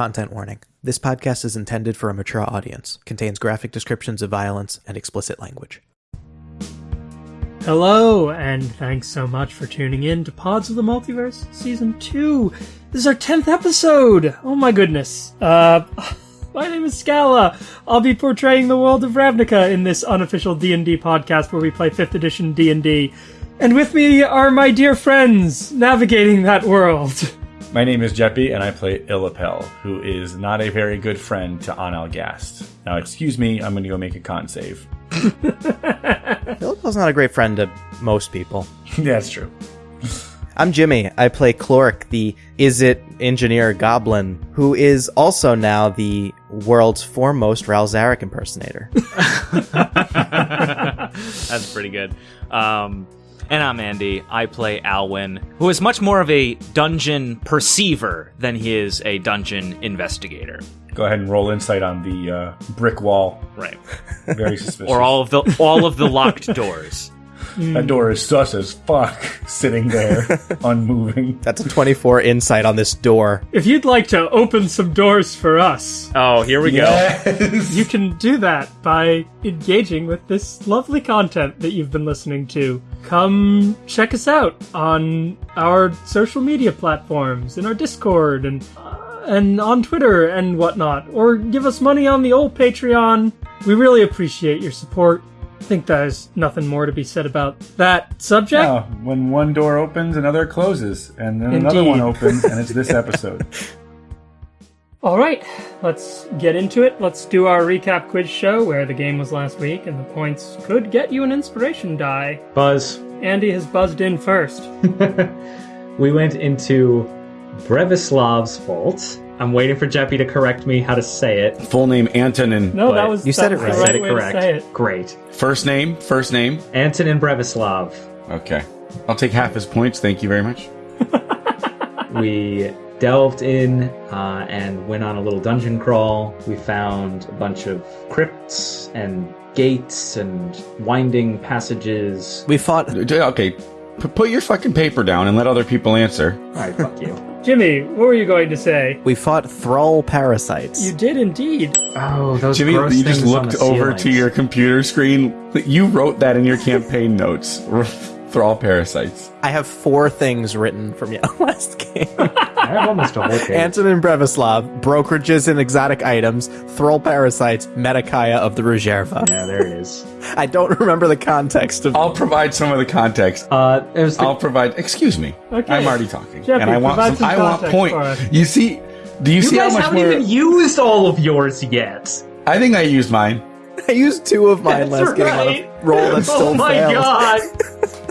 Content warning. This podcast is intended for a mature audience, contains graphic descriptions of violence and explicit language. Hello, and thanks so much for tuning in to Pods of the Multiverse Season 2. This is our 10th episode! Oh my goodness. Uh, my name is Scala. I'll be portraying the world of Ravnica in this unofficial D&D podcast where we play 5th edition D&D. And with me are my dear friends navigating that world. My name is Jeppy, and I play Illapel, who is not a very good friend to Anel Gast. Now, excuse me, I'm going to go make a con save. Philip's not a great friend to most people. that's true. I'm Jimmy. I play Cloric, the Izzet engineer goblin, who is also now the world's foremost Ral Zarek impersonator. That's pretty good. Um, and I'm Andy. I play Alwyn, who is much more of a dungeon perceiver than he is a dungeon investigator. Go ahead and roll insight on the uh, brick wall. Right. Very suspicious. Or all of the all of the locked doors. That door is sus as fuck, sitting there, unmoving. That's a 24 insight on this door. If you'd like to open some doors for us, Oh, here we go. You can do that by engaging with this lovely content that you've been listening to. Come check us out on our social media platforms, in our Discord, and uh, and on Twitter and whatnot, or give us money on the old Patreon. We really appreciate your support. I think there's nothing more to be said about that subject. Oh, when one door opens, another closes, and then another one opens, and it's this episode. All right, let's get into it. Let's do our recap quiz show where the game was last week and the points could get you an inspiration die. Buzz. Andy has buzzed in first. we went into Brevislav's vault. I'm waiting for Jeppy to correct me how to say it. Full name Antonin. No, that was you said it right. the I said it correct. say it. Great. First name, first name. Antonin Brevislav. Okay. I'll take half his points. Thank you very much. We delved in uh, and went on a little dungeon crawl. We found a bunch of crypts and gates and winding passages. We fought. Okay. P- put your fucking paper down and let other people answer. All right, fuck you. Jimmy, what were you going to say? We fought thrall parasites. You did indeed. Oh, those Jimmy, gross you just looked the over to your computer screen. You wrote that in your campaign notes. Thrall parasites. I have four things written from your last game. I have almost a whole page. Antonin Brevislav, brokerages and exotic items, thrall parasites, Metakaya of the Rujerva. yeah, there it is. I don't remember the context of. I'll provide some of the context. Uh, it was the I'll provide. Excuse me. Okay. I'm already talking, Jeppy, and I want provide some. some I want context point. You see? Do you, You see guys how much haven't more? even used all of yours yet. I think I used mine. I used two of mine That's last game on a roll that still oh my failed. god!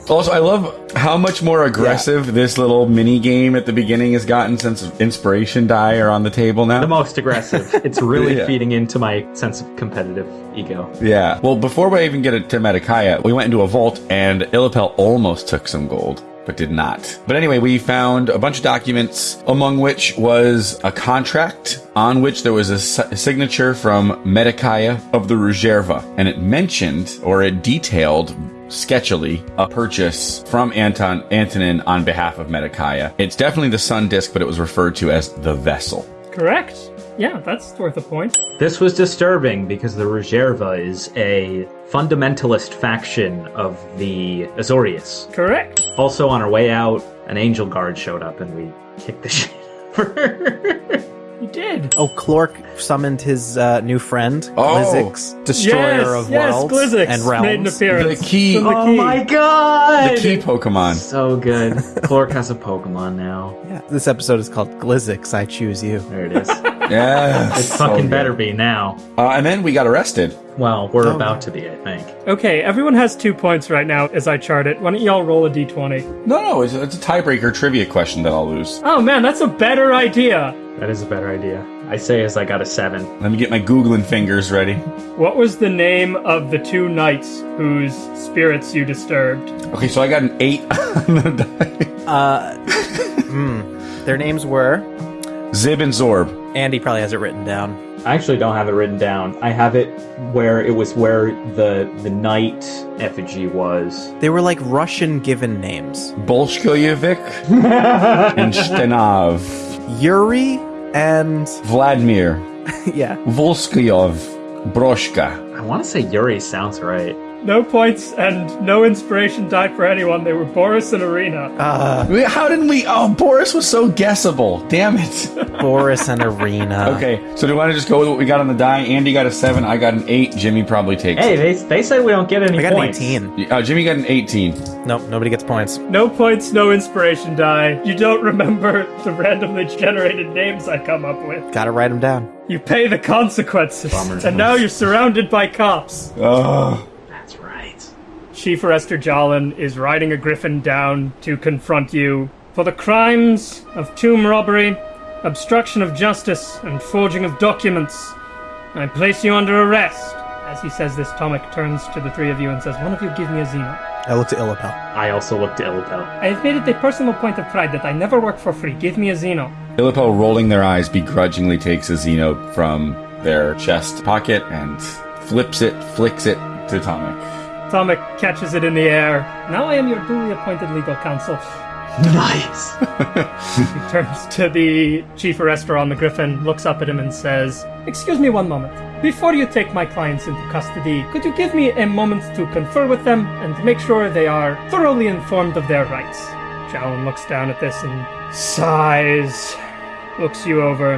Also, I love how much more aggressive this little mini game at the beginning has gotten since inspiration die are on the table now. the most aggressive. It's really Yeah. feeding into my sense of competitive ego. Yeah. Well, before we even get to Metakaya, we went into a vault and Illapel almost took some gold, but did not. But anyway, we found a bunch of documents, among which was a contract on which there was a s- signature from Metakaya of the Rujerva, and it mentioned or it detailed sketchily a purchase from Anton Antonin on behalf of Metakaya. It's definitely the Sun Disk, but it was referred to as the vessel. Correct. Yeah, that's worth a point. This was disturbing because the Rujerva is a fundamentalist faction of the Azorius. Correct. Also, on our way out, an angel guard showed up and we kicked the shit out of her. You did. Oh, Clork summoned his uh, new friend, Oh. Glizix, destroyer yes, of yes, worlds Glizix and made an realms. appearance. The key- From the oh key. my god! The key Pokemon. So good. Clork has a Pokemon now. Yeah, this episode is called Glizix. I choose you. There it is. Yeah. It fucking better be now. Uh, and then we got arrested. Well, we're Oh. about to be, I think. Okay, everyone has two points right now as I chart it. Why don't y'all roll a d20? No, no, it's, it's a tiebreaker trivia question that I'll lose. Oh man, that's a better idea. That is a better idea. I say as I got a seven. Let me get my Googling fingers ready. What was the name of the two knights whose spirits you disturbed? Okay, so I got an eight on the die. Uh, hmm. Their names were. Zib and Zorb. Andy probably has it written down. I actually don't have it written down. I have it where it was where the the knight effigy was. They were like Russian given names. Bolshkoyevik and Stenov. Yuri and Vladimir yeah, Volskyov Broshka. I want to say Yuri sounds right. No points and no inspiration die for anyone. They were Boris and Arena. uh, Wait, How didn't we? Oh, Boris was so guessable. Damn it. Boris and Arena. Okay, so do you want to just go with what we got on the die? Andy got a seven. I got an eight. Jimmy probably takes. Hey, it. they, they said we don't get any I got points. an 18. Uh, Jimmy got an eighteen. Nope, nobody gets points. No points, no inspiration die. You don't remember the randomly generated names I come up with. Gotta write them down. You pay the consequences. Bummer. And now you're surrounded by cops. Oh, That's right. Chief Arrester Jolin is riding a griffin down to confront you for the crimes of tomb robbery, obstruction of justice, and forging of documents. I place you under arrest. As he says this, Tomek turns to the three of you and says, One of you give me a Zino. I look to Illipel. I also look to Illipel. I have made it a personal point of pride that I never work for free. Give me a Zino. Illipel, rolling their eyes, begrudgingly takes a Zino from their chest pocket and flips it, flicks it to Tomek. Tomek catches it in the air. Now I am your duly appointed legal counsel. Nice. He turns to the chief arrester on the griffin, looks up at him, and says, Excuse me one moment. Before you take my clients into custody, could you give me a moment to confer with them and make sure they are thoroughly informed of their rights? Jalen looks down at this and sighs, looks you over.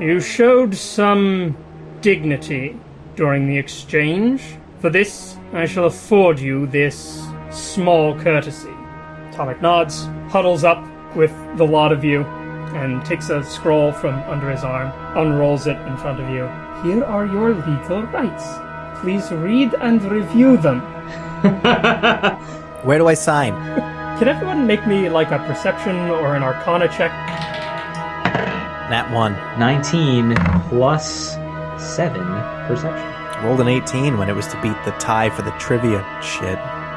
You showed some dignity during the exchange. For this, I shall afford you this small courtesy. Tomek nods, huddles up with the lot of you, and takes a scroll from under his arm, unrolls it in front of you. Here are your legal rights. Please read and review them. Where do I sign? Can everyone make me like a perception or an arcana check? That 1. 19 plus 7 perception. Rolled an 18 when it was to beat the tie for the trivia shit.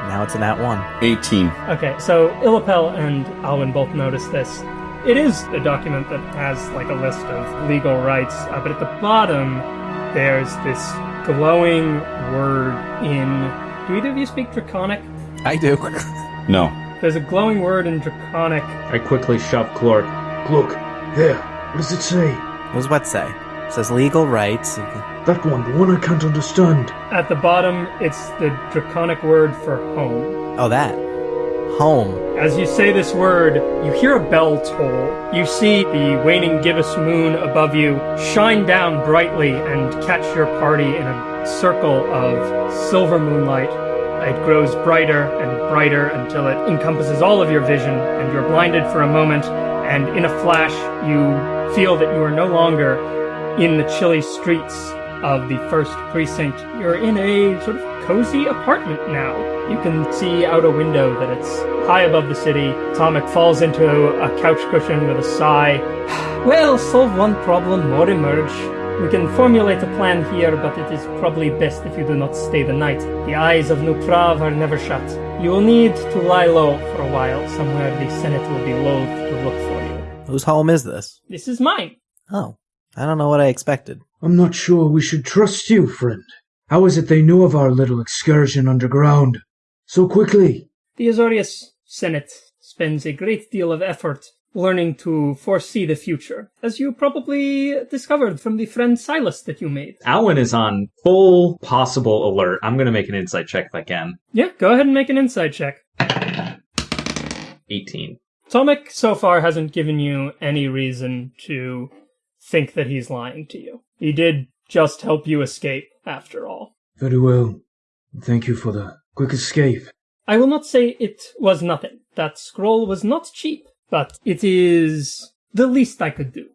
Now it's a nat 1. 18. Okay, so Illipel and Alwyn both noticed this. It is a document that has like a list of legal rights, uh, but at the bottom there's this glowing word in. Do either of you speak Draconic? I do. No. There's a glowing word in Draconic. I quickly shoved Clork. Look, there. What does it say? what does what say? It says legal rights. That one, the one I can't understand. At the bottom, it's the Draconic word for home. Oh, that. Home. As you say this word, you hear a bell toll. You see the waning gibbous moon above you shine down brightly and catch your party in a circle of silver moonlight. It grows brighter and brighter until it encompasses all of your vision, and you're blinded for a moment, and in a flash, you feel that you are no longer in the chilly streets of the first precinct. You're in a sort of cozy apartment now. You can see out a window that it's high above the city. Tomek falls into a couch cushion with a sigh. Well, solve one problem, more emerge. We can formulate a plan here, but it is probably best if you do not stay the night. The eyes of New Prahv are never shut. You will need to lie low for a while. Somewhere the Senate will be loath to look for you. Whose home is this? This is mine. Oh, I don't know what I expected. I'm not sure we should trust you, friend. How is it they knew of our little excursion underground? So quickly. The Azorius Senate spends a great deal of effort learning to foresee the future, as you probably discovered from the friend Silas that you made. Alwyn is on full possible alert. I'm going to make an insight check if I can. Yeah, go ahead and make an insight check. 18. Tomek so far hasn't given you any reason to think that he's lying to you. He did just help you escape, after all. Very well. Thank you for the quick escape. I will not say it was nothing. That scroll was not cheap, but it is the least I could do.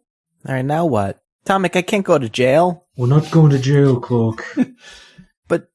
All right, now what? Tomek, I can't go to jail. We're not going to jail, Cloak. But,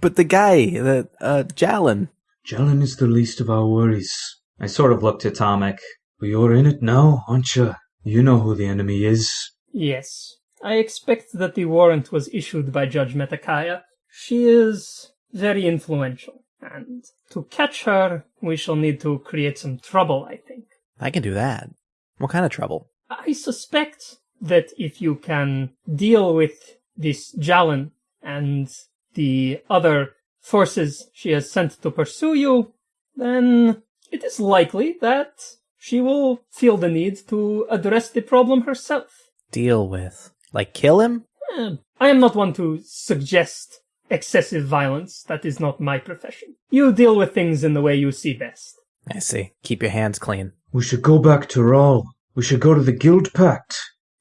but the guy, the uh, Jalen. Jalen is the least of our worries. I sort of looked at Tomek. But you're in it now, aren't you? You know who the enemy is. Yes. I expect that the warrant was issued by Judge Metakaya. She is very influential, and to catch her, we shall need to create some trouble, I think. I can do that. What kind of trouble? I suspect that if you can deal with this Jalen and the other forces she has sent to pursue you, then it is likely that she will feel the need to address the problem herself. Deal with? Like kill him? Eh, I am not one to suggest excessive violence. That is not my profession. You deal with things in the way you see best. I see. Keep your hands clean. We should go back to Rawl. We should go to the Guild Pact.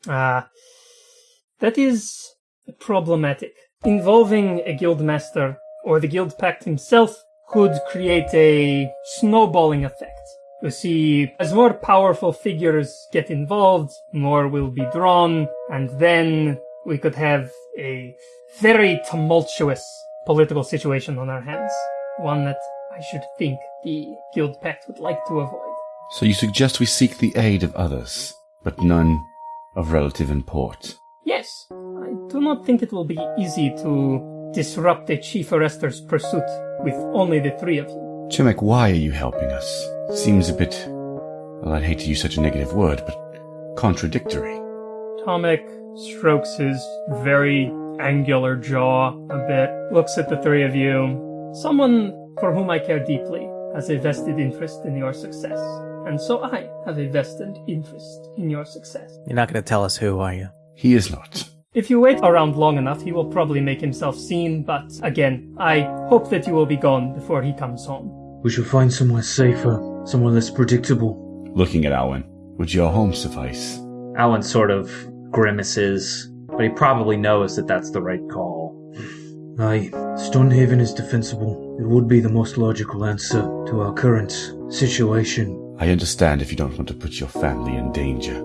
Ah, that is problematic. Involving a guild master or the guild pact himself could create a snowballing effect. You see, as more powerful figures get involved, more will be drawn, and then we could have a very tumultuous political situation on our hands. One that I should think the guild pact would like to avoid. So you suggest we seek the aid of others, but none of relative import. Yes, I do not think it will be easy to disrupt a chief arrester's pursuit with only the three of you. Tomek, why are you helping us? Seems a bit, well, I'd hate to use such a negative word, but contradictory. Tomek strokes his very angular jaw a bit, looks at the three of you. Someone for whom I care deeply has a vested interest in your success, and so I have a vested interest in your success. You're not going to tell us who, are you? He is not. If you wait around long enough, he will probably make himself seen, but again, I hope that you will be gone before he comes home. We shall find somewhere safer, somewhere less predictable. Looking at Alwyn, would your home suffice? Alan sort of grimaces, but he probably knows that that's the right call. Aye, Stonehaven is defensible. It would be the most logical answer to our current situation. I understand if you don't want to put your family in danger.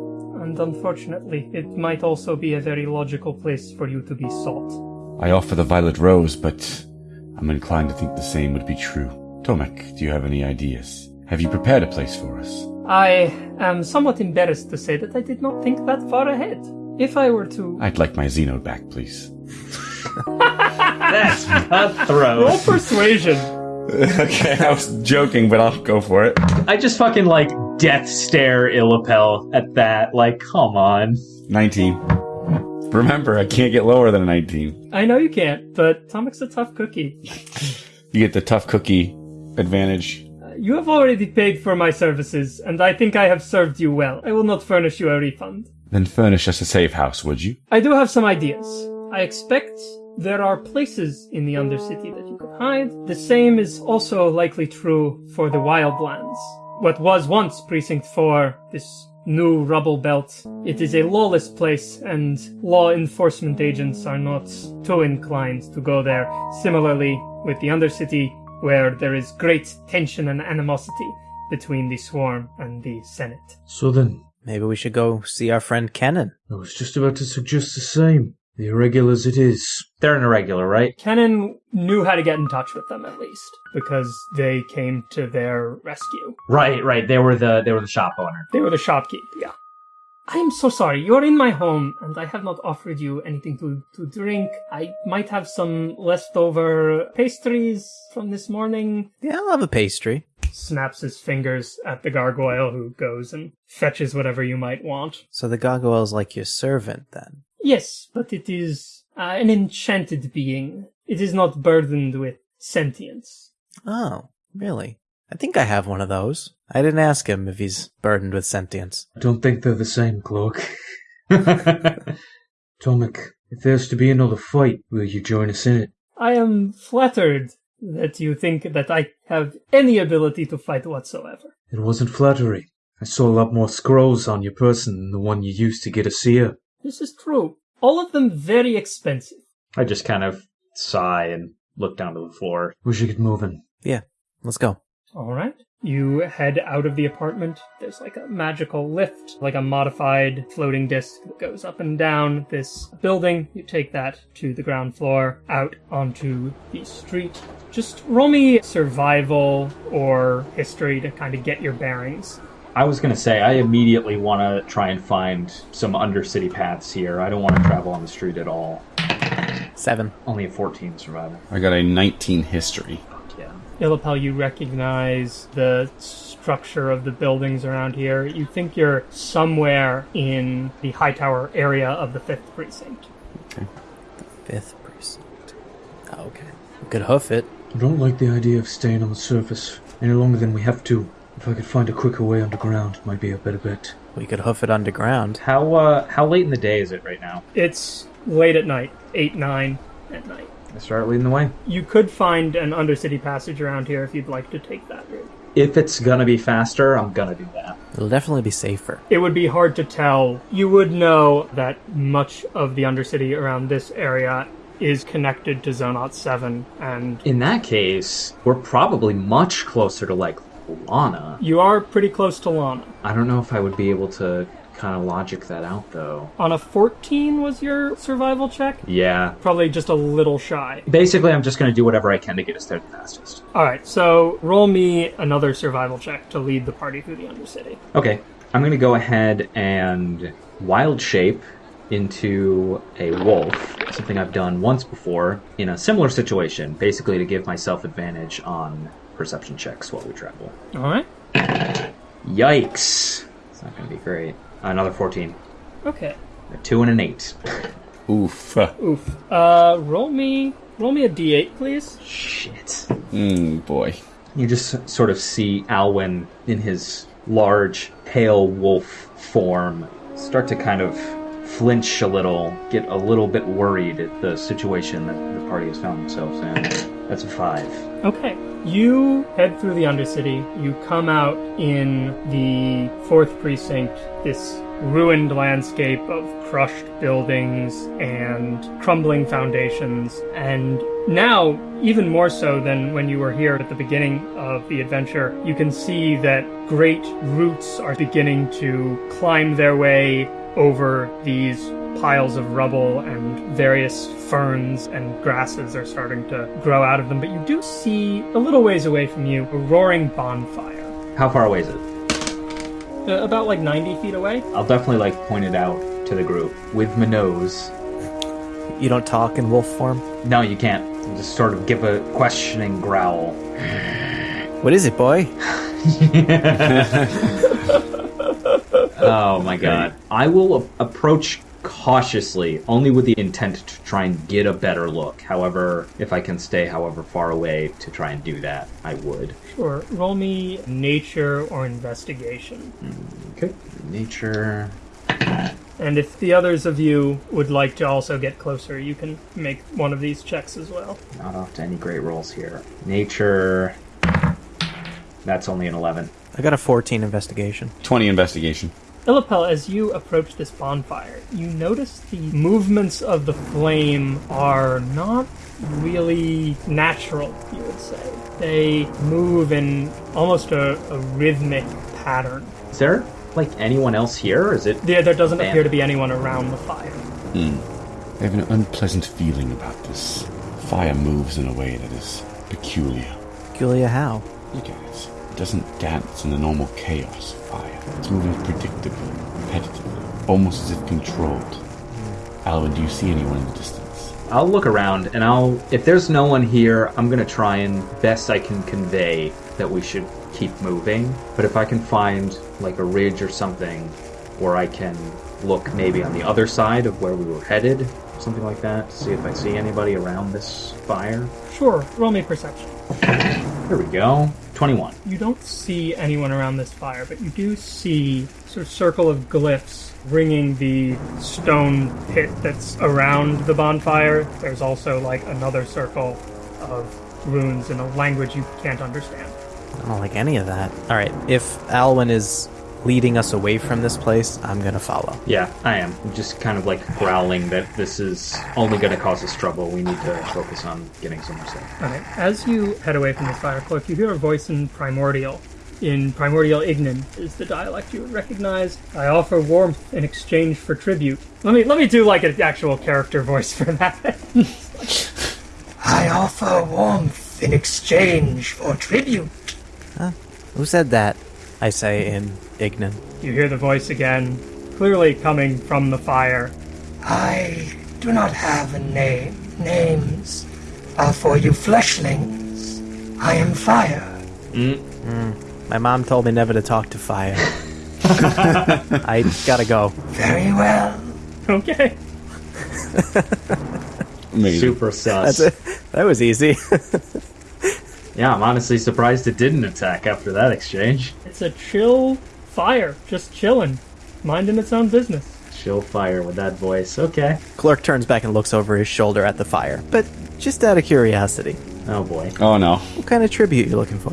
And unfortunately, it might also be a very logical place for you to be sought. I offer the Violet Rose, but I'm inclined to think the same would be true. Tomek, do you have any ideas? Have you prepared a place for us? I am somewhat embarrassed to say that I did not think that far ahead. If I were to I'd like my Zino back, please. That's roll cutthroat. persuasion, okay, I was joking, but I'll go for it. I just fucking like death stare Illipel at that. Like, come on. 19. Remember, I can't get lower than a 19. I know you can't, but Tomek's a tough cookie. You get the tough cookie advantage. You have already paid for my services, and I think I have served you well. I will not furnish you a refund. Then furnish us a safe house, would you? I do have some ideas. I expect there are places in the Undercity that you could hide. The same is also likely true for the Wildlands. What was once Precinct 4, this new rubble belt, it is a lawless place, and law enforcement agents are not too inclined to go there. Similarly, with the Undercity, where there is great tension and animosity between the Swarm and the Senate. So then, Maybe we should go see our friend Kennen. I was just about to suggest the same. The irregulars it is. They're an irregular, right? Kennen knew how to get in touch with them at least, because they came to their rescue. Right, right. They were the they were the shop owner. They were the shopkeep, yeah. I am so sorry. You're in my home, and I have not offered you anything to, to drink. I might have some leftover pastries from this morning. Yeah, I'll have a pastry. Snaps his fingers at the gargoyle, who goes and fetches whatever you might want. So the gargoyle's like your servant then. Yes, but it is uh, an enchanted being. It is not burdened with sentience. Oh, really? I think I have one of those. I didn't ask him if he's burdened with sentience. I don't think they're the same, Cloak. Tomek, if there's to be another fight, will you join us in it? I am flattered that you think that I have any ability to fight whatsoever. It wasn't flattery. I saw a lot more scrolls on your person than the one you used to get a seer. This is true. All of them very expensive. I just kind of sigh and look down to the floor. We should get moving. Yeah, let's go. All right. You head out of the apartment. There's like a magical lift, like a modified floating disc that goes up and down this building. You take that to the ground floor, out onto the street. Just roll me survival or history to kind of get your bearings. I was gonna say I immediately want to try and find some undercity paths here. I don't want to travel on the street at all. Seven. Only a 14 survival. I got a 19 history. Yeah. Illipel, you recognize the structure of the buildings around here. You think you're somewhere in the high tower area of the fifth precinct. the Fifth precinct. Oh, okay. We could hoof it. I don't like the idea of staying on the surface any longer than we have to. If I could find a quicker way underground, it might be a better bet. We could hoof it underground. How uh, how late in the day is it right now? It's late at night, 8, 9 at night. I start leading the way. You could find an undercity passage around here if you'd like to take that route. If it's gonna be faster, I'm gonna do that. It'll definitely be safer. It would be hard to tell. You would know that much of the undercity around this area is connected to Zonot 7, and In that case, we're probably much closer to like Lana. you are pretty close to Lana. I don't know if I would be able to kind of logic that out though. On a 14 was your survival check? Yeah. Probably just a little shy. Basically, I'm just gonna do whatever I can to get us there the fastest. Alright, so roll me another survival check to lead the party through the Undercity. Okay, I'm gonna go ahead and wild shape into a wolf, something I've done once before in a similar situation, basically to give myself advantage on perception checks while we travel. Alright? Yikes! It's not gonna be great. Another 14. Okay. A 2 and an 8. Oof. Oof. Uh, roll me. Roll me a d8, please. Shit. Mm, boy. You just sort of see Alwyn in his large, pale wolf form start to kind of flinch a little, get a little bit worried at the situation that the party has found themselves in. That's a five. Okay. You head through the Undercity. You come out in the fourth precinct, this ruined landscape of crushed buildings and crumbling foundations. And now, even more so than when you were here at the beginning of the adventure, you can see that great roots are beginning to climb their way over these piles of rubble and various ferns and grasses are starting to grow out of them. But you do see a little ways away from you a roaring bonfire. How far away is it? Uh, about like 90 feet away. I'll definitely like point it out to the group with my nose. You don't talk in wolf form? No, you can't. Just sort of give a questioning growl. What is it, boy? Oh my god. I will a- approach cautiously, only with the intent to try and get a better look. However, if I can stay however far away to try and do that, I would. Sure. Roll me nature or investigation. Hmm, okay. Nature. And if the others of you would like to also get closer, you can make one of these checks as well. Not off to any great rolls here. Nature. That's only an 11. I got a 14 investigation. 20 investigation. Illipel, as you approach this bonfire, you notice the movements of the flame are not really natural, you would say. They move in almost a, a rhythmic pattern. Is there, like, anyone else here? Or is it. There, there doesn't appear to be anyone around the fire. Hmm. I have an unpleasant feeling about this. Fire moves in a way that is peculiar. Peculiar how? Look at it. It doesn't dance in the normal chaos of fire. It's moving predictably, repetitively, almost as if controlled. Alvin, do you see anyone in the distance? I'll look around and I'll. If there's no one here, I'm gonna try and best I can convey that we should keep moving. But if I can find, like, a ridge or something where I can look maybe on the other side of where we were headed, something like that, to see if I see anybody around this fire. Sure, roll me perception. Here we go. 21. You don't see anyone around this fire, but you do see sort of circle of glyphs ringing the stone pit that's around the bonfire. There's also like another circle of runes in a language you can't understand. I don't like any of that. All right, if Alwyn is leading us away from this place, I'm gonna follow. Yeah, I am. I'm just kind of like growling that this is only going to cause us trouble. We need to focus on getting somewhere safe. Alright, as you head away from this fire cloak, you hear a voice in Primordial. In Primordial Ignan is the dialect you would recognize. I offer warmth in exchange for tribute. Let me let me do like an actual character voice for that. I offer warmth in exchange for tribute. Who said that? I say in Ignan. You hear the voice again, clearly coming from the fire. I do not have a name. Names are for you fleshlings. I am fire. Mm. Mm. My mom told me never to talk to fire. I gotta go. Very well. Okay. Amazing. Super sus. That was easy. Yeah, I'm honestly surprised it didn't attack after that exchange. It's a chill fire, just chilling. minding its own business. Chill fire with that voice. Okay. Clerk turns back and looks over his shoulder at the fire. But just out of curiosity, Oh boy. Oh no. what kind of tribute you looking for?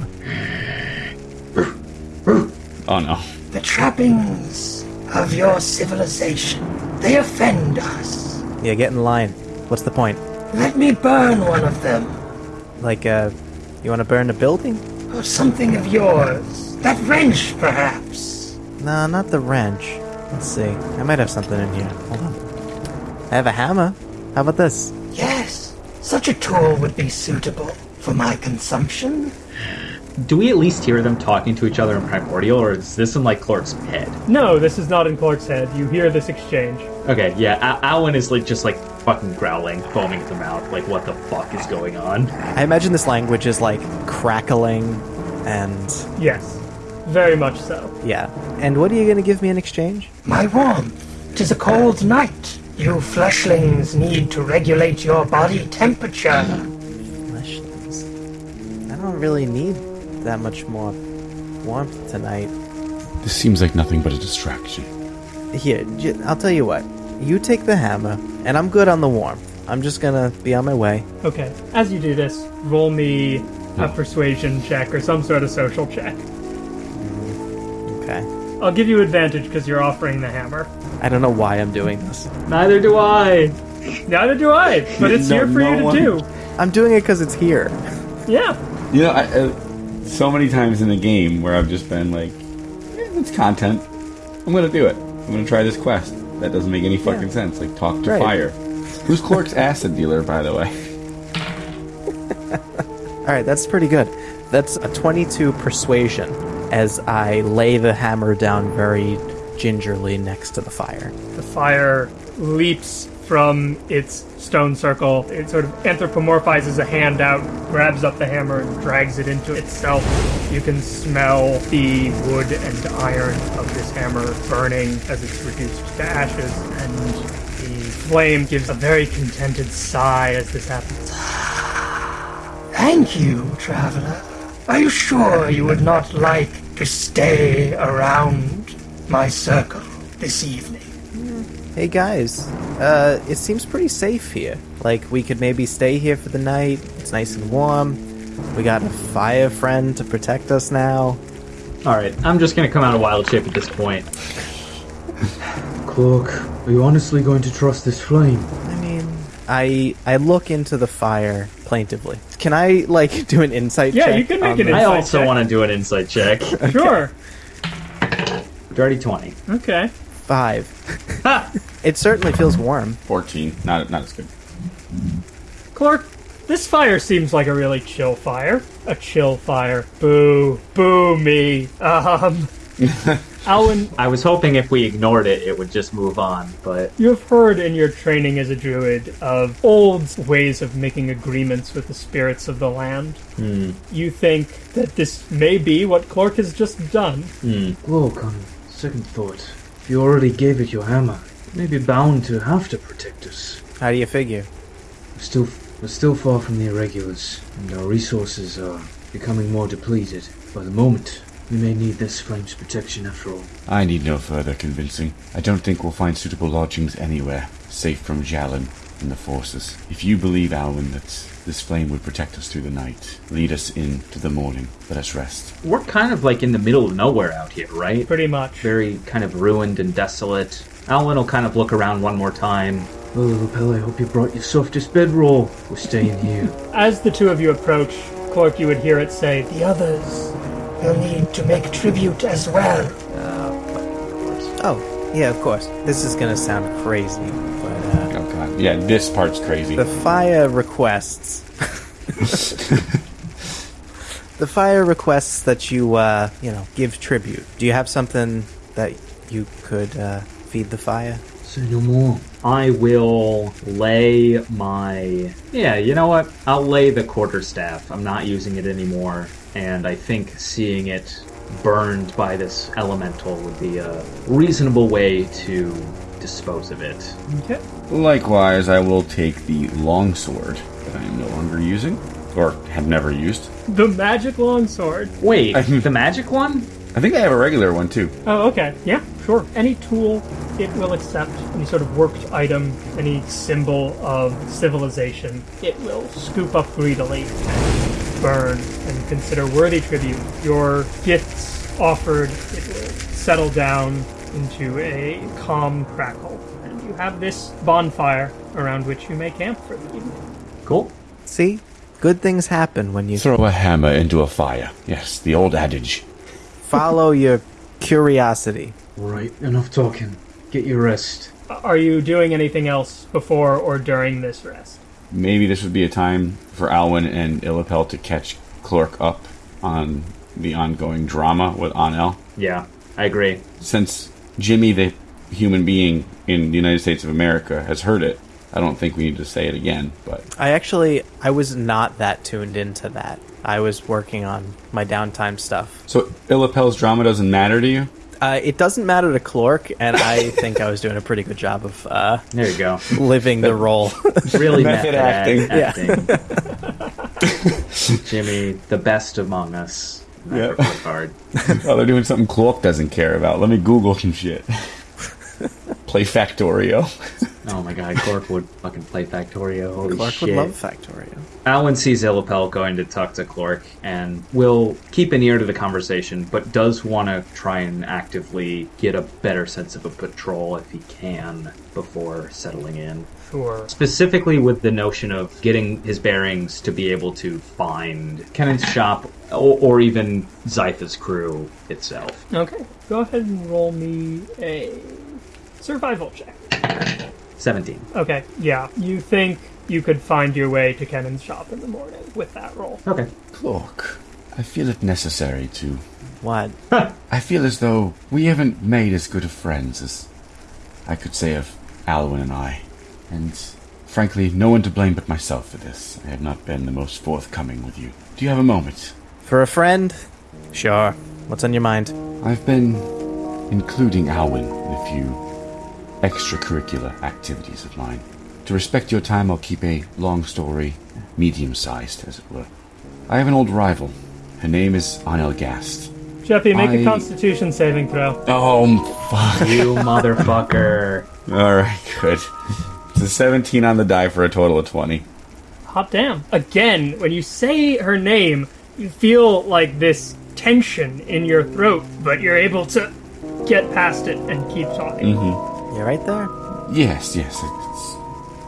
Oh no. The trappings of your civilization, they offend us. Yeah, get in line. What's the point? Let me burn one of them, Like, uh, you want to burn a building? or something of yours. That wrench, perhaps. No, not the wrench. Let's see. I might have something in here. Hold on. I have a hammer. How about this? Yes, such a tool would be suitable for my consumption. Do we at least hear them talking to each other in Primordial, or is this in like Clark's head? No, this is not in Clark's head. You hear this exchange. Okay, yeah. Al- Alwyn is like just like fucking growling, foaming at the mouth. Like, what the fuck is going on? I imagine this language is like crackling and Yes, very much so. yeah. And what are you going to give me in exchange? My warmth. Tis a cold night. You fleshlings need to regulate your body temperature. Fleshlings. I don't really need that much more warmth tonight. This seems like nothing but a distraction. Here, j- I'll tell you what. You take the hammer, and I'm good on the warmth. I'm just gonna be on my way. Okay, as you do this, roll me a persuasion check or some sort of social check. Okay. I'll give you advantage because you're offering the hammer. I don't know why I'm doing this. Neither do I. Neither do I, but it's No- here for no you to one- do. I'm doing it because it's here. Yeah. You know, I, uh, so many times in the game where I've just been like, eh, it's content. I'm gonna do it. I'm gonna try this quest. That doesn't make any fucking sense. Like, talk to Right. fire. Who's Clark's acid dealer, by the way? All right, that's pretty good. That's a 22 persuasion as I lay the hammer down very gingerly next to the fire. The fire leaps from its stone circle. It sort of anthropomorphizes a hand out, grabs up the hammer, and drags it into itself. You can smell the wood and iron of this hammer burning as it's reduced to ashes, and the flame gives a very contented sigh as this happens. Thank you, traveler. Are you sure you would not like to stay around my circle this evening? Hey guys, uh, it seems pretty safe here. Like, we could maybe stay here for the night. It's nice and warm. We got a fire friend to protect us now. All right, I'm just gonna come out of wild shape at this point. Clark, are you honestly going to trust this flame? I mean, I I look into the fire plaintively. Can I like do an insight Yeah, check? you can make on an this? I Insight also check. want to do an insight check. Sure. Dirty twenty. Okay. five. it certainly feels warm. 14. Not, not as good. Clark, this fire seems like a really chill fire. A chill fire. Boo. Boo me. Um. Alwyn, I was hoping if we ignored it, it would just move on, but you have heard in your training as a druid of old ways of making agreements with the spirits of the land. Hmm. You think that this may be what Clark has just done. Hmm. Clark, on second thought, if you already gave it your hammer, it may be bound to have to protect us. How do you figure? We're still, we're still far from the irregulars, and our resources are becoming more depleted. By the moment, we may need this flame's protection after all. I need no further convincing. I don't think we'll find suitable lodgings anywhere, safe from Jalen and the forces. If you believe, Alwyn, that this flame would protect us through the night, lead us into the morning, let us rest. we're kind of like in the middle of nowhere out here, right? Pretty much. Very kind of ruined and desolate. Alwyn will kind of look around one more time. Well, Lapel, I hope you brought your softest bedroll. We're staying here. As the two of you approach, Clark, you would hear it say, The others will need to make tribute as well. Oh, yeah, of course. This is gonna sound crazy, but uh, Oh god. Yeah, this part's crazy. the fire requests. the fire requests that you, uh, you know, give tribute. Do you have something that you could uh, feed the fire? Say no more. I will lay my. Yeah, you know what? I'll lay the quarterstaff. I'm not using it anymore, and I think seeing it burned by this elemental would be a reasonable way to dispose of it. Okay. Likewise, I will take the longsword that I am no longer using, or have never used. The magic longsword. Wait, the magic one? I think I have a regular one too. Oh, okay. Yeah, sure. Any tool, it will accept. Any sort of worked item, any symbol of civilization, it will scoop up greedily and burn and consider worthy tribute. Your gifts offered, it will settle down into a calm crackle. And you have this bonfire around which you may camp for the evening. Cool. See? Good things happen when you Throw a hammer into a fire. Yes, the old adage. follow your curiosity. Alright, enough talking. Get your rest. Are you doing anything else before or during this rest? Maybe this would be a time for Alwyn and Illipel to catch Clork up on the ongoing drama with Anel. Yeah, I agree. Since Jimmy, the human being in the United States of America, has heard it, I don't think we need to say it again. But I actually I was not that tuned into that. I was working on my downtime stuff. so Illipel's drama doesn't matter to you. Uh, it doesn't matter to Clork, and I think I was doing a pretty good job of uh, There you go. living the role. Really Method method acting. acting. Jimmy, the best among us. Yeah. Never hard. Oh, they're doing something Clork doesn't care about. Let me Google some shit. Play Factorio. Oh my god, Cork would fucking play Factorio. Holy Clork shit. would love Factorio. Alwyn sees Illipel going to talk to Clark and will keep an ear to the conversation, but does want to try and actively get a better sense of a patrol if he can before settling in. Sure. Specifically with the notion of getting his bearings to be able to find Kennan's shop or, or even Zytha's crew itself. Okay. Go ahead and roll me a survival check. 17. Okay, yeah. You think you could find your way to Kenan's shop in the morning with that roll. Okay. Clork, I feel it necessary to. What? I feel as though we haven't made as good of friends as I could say of Alwyn and I. And frankly, no one to blame but myself for this. I have not been the most forthcoming with you. Do you have a moment? For a friend? Sure. What's on your mind? I've been including Alwyn in a few extracurricular activities of mine. To respect your time, I'll keep a long story medium sized, as it were. I have an old rival. Her name is Anel Gast. Jeffy, make a I- constitution saving throw. Oh, fuck. You motherfucker. Alright, good. It's a 17 on the die for a total of 20. Hot damn. Again, when you say her name, you feel like this tension in your throat, but you're able to get past it and keep talking. Mm-hmm. You right there? Yes, yes, it's,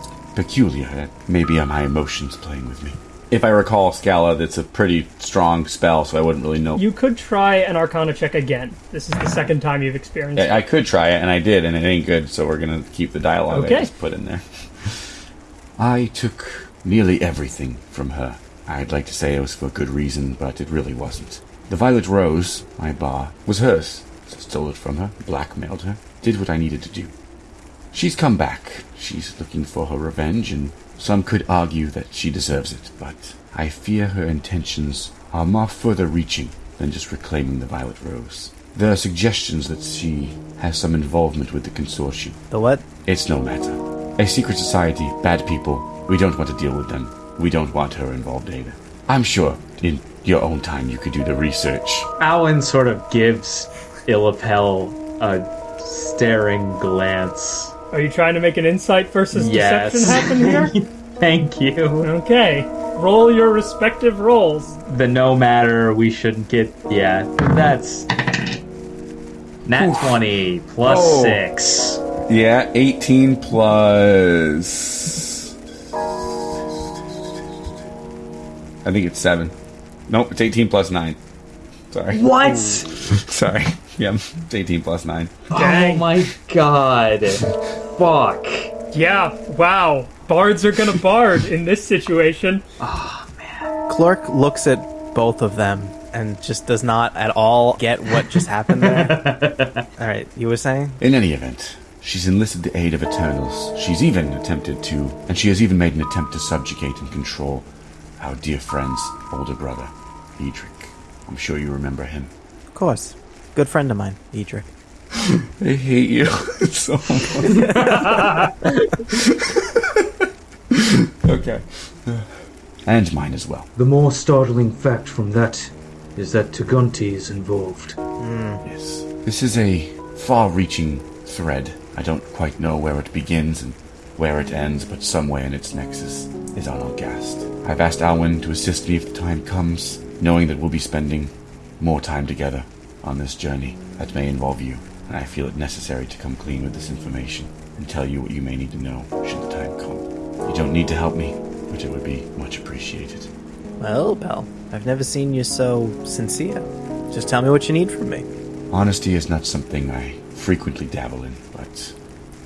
it's peculiar. Maybe are my emotions playing with me. If I recall Scala, that's a pretty strong spell, so I wouldn't really know. You could try an arcana check again. This is the second time you've experienced it. I I could try it, and I did, and it ain't good, so we're gonna keep the dialogue Okay. I just put in there. I took nearly everything from her. I'd like to say it was for good reason, but it really wasn't. The Violet Rose, my bar, was hers. So I stole it from her, blackmailed her, did what I needed to do. She's come back. She's looking for her revenge, and some could argue that she deserves it, but I fear her intentions are more further reaching than just reclaiming the Violet Rose. There are suggestions that she has some involvement with the consortium. The what? It's no matter. A secret society, bad people, we don't want to deal with them. We don't want her involved either. I'm sure in your own time you could do the research. Alan sort of gives Illipel a staring glance. Are you trying to make an insight versus Yes. deception happen here? Thank you. okay. Roll your respective rolls. The no matter we shouldn't get. Yeah, that's. Nat 20 plus Oh. 6. Yeah, 18 plus. I think it's 7. Nope, it's 18 plus 9. Sorry. What? Sorry. Yeah, it's 18 plus 9. Oh my god. Fuck. Yeah, wow. Bards are gonna bard in this situation. Oh, man. Clark looks at both of them and just does not at all get what just happened there. all right, you were saying? In any event, she's enlisted the aid of Eternals. She's even attempted to, and she has even made an attempt to subjugate and control our dear friend's older brother, Edric. I'm sure you remember him. Of course. Good friend of mine, Edric. I hate you so much. okay. And mine as well. The more startling fact from that is that Tagunti is involved. Hmm. Yes. This is a far reaching thread. I don't quite know where it begins and where it ends, but somewhere in its nexus is Arnogast. I've asked Alwyn to assist me if the time comes, knowing that we'll be spending more time together on this journey that may involve you, and I feel it necessary to come clean with this information and tell you what you may need to know should the time come. You don't need to help me, but it would be much appreciated. Well, Belle, I've never seen you so sincere. Just tell me what you need from me. Honesty is not something I frequently dabble in, but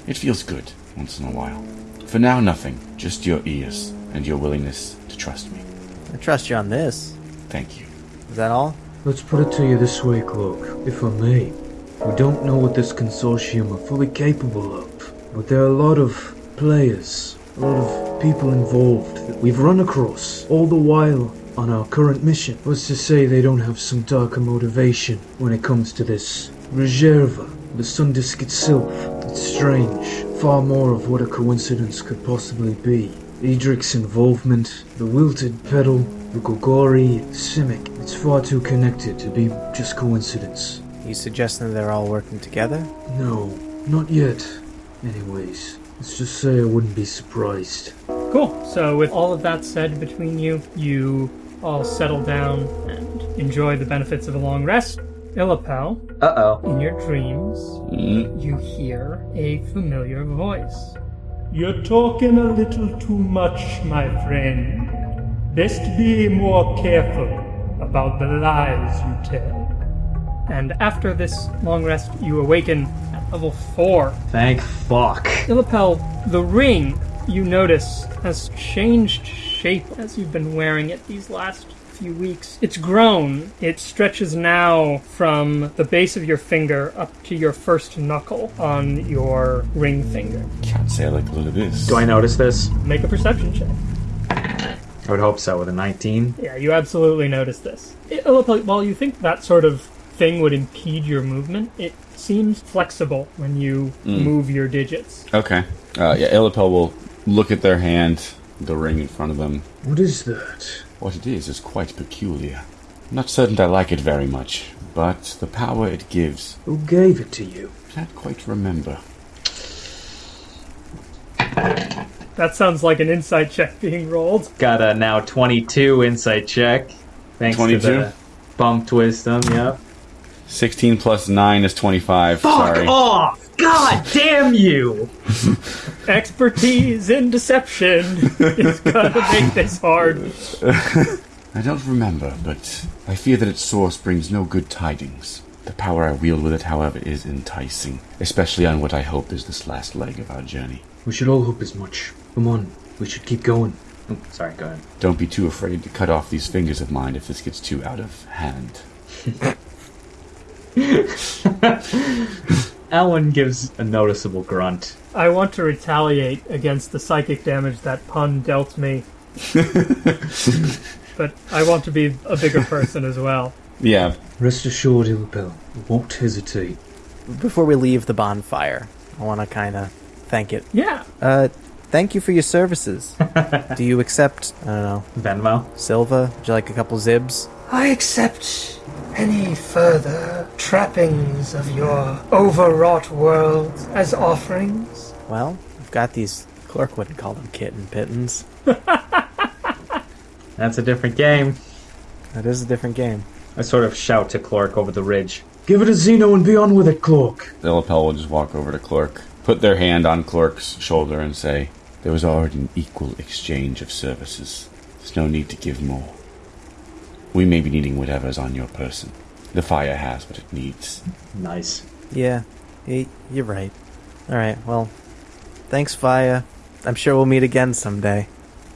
it feels good once in a while. For now, nothing. Just your ears and your willingness to trust me. I trust you on this. Thank you. Is that all? Let's put it to you this way, Cloak, if I may. We don't know what this consortium are fully capable of, but there are a lot of players, a lot of people involved that we've run across, all the while on our current mission. What's to say they don't have some darker motivation when it comes to this Reserva, the sun disk itself? It's strange, far more of what a coincidence could possibly be. Edric's involvement, the wilted petal, the Golgari, Simic. It's far too connected to be just coincidence. You suggesting they're all working together? No, not yet. Anyways, let's just say I wouldn't be surprised. Cool. So, with all of that said between you, you all settle down and enjoy the benefits of a long rest. Illapel, Uh oh. in your dreams, mm. you hear a familiar voice. You're talking a little too much, my friend. Best be more careful about the lies you tell. And after this long rest, you awaken at level 4. Thank fuck. Illapel, the ring you notice has changed shape as you've been wearing it these last few weeks. It's grown. It stretches now from the base of your finger up to your first knuckle on your ring finger. Can't say I like the look of this. Do I notice this? Make a perception check. I would hope so with a 19. Yeah, you absolutely notice this. It, while you think that sort of thing would impede your movement, it seems flexible when you move your digits. Okay. Uh, yeah, Illipel will look at their hand, the ring in front of them. What is that? What it is is quite peculiar. I'm not certain I like it very much, but the power it gives, Who gave it to you? I can't quite remember. That sounds like an insight check being rolled. Got a now 22 insight check. Thanks 22? to the bumped wisdom, yep. 16 plus 9 is 25. Sorry. off! God damn you! Expertise in deception is gonna make this hard. I don't remember, but I fear that its source brings no good tidings. The power I wield with it, however, is enticing, especially on what I hope is this last leg of our journey. We should all hope as much. Come on, we should keep going. Oh, sorry, go ahead. Don't be too afraid to cut off these fingers of mine if this gets too out of hand. Alan gives a noticeable grunt. I want to retaliate against the psychic damage that pun dealt me. but I want to be a bigger person as well. Yeah, Rest assured, Illipel, we won't hesitate. Before we leave the bonfire, I want to kind of thank it. Yeah. Uh, thank you for your services. Do you accept, I don't know, Venmo? Silva? Would you like a couple zibs? I accept any further trappings of your overwrought world as offerings. Well, I've got these. Clerk wouldn't call them kitten pittons. That's a different game. That is a different game. I sort of shout to Clark over the ridge. Give it a Zino and be on with it, Clerk. The lapel will just walk over to Clerk, put their hand on Clerk's shoulder, and say, There was already an equal exchange of services. There's no need to give more. We may be needing whatever's on your person. The fire has what it needs. Nice. Yeah, you're right. All right, well, thanks, Faya. I'm sure we'll meet again someday.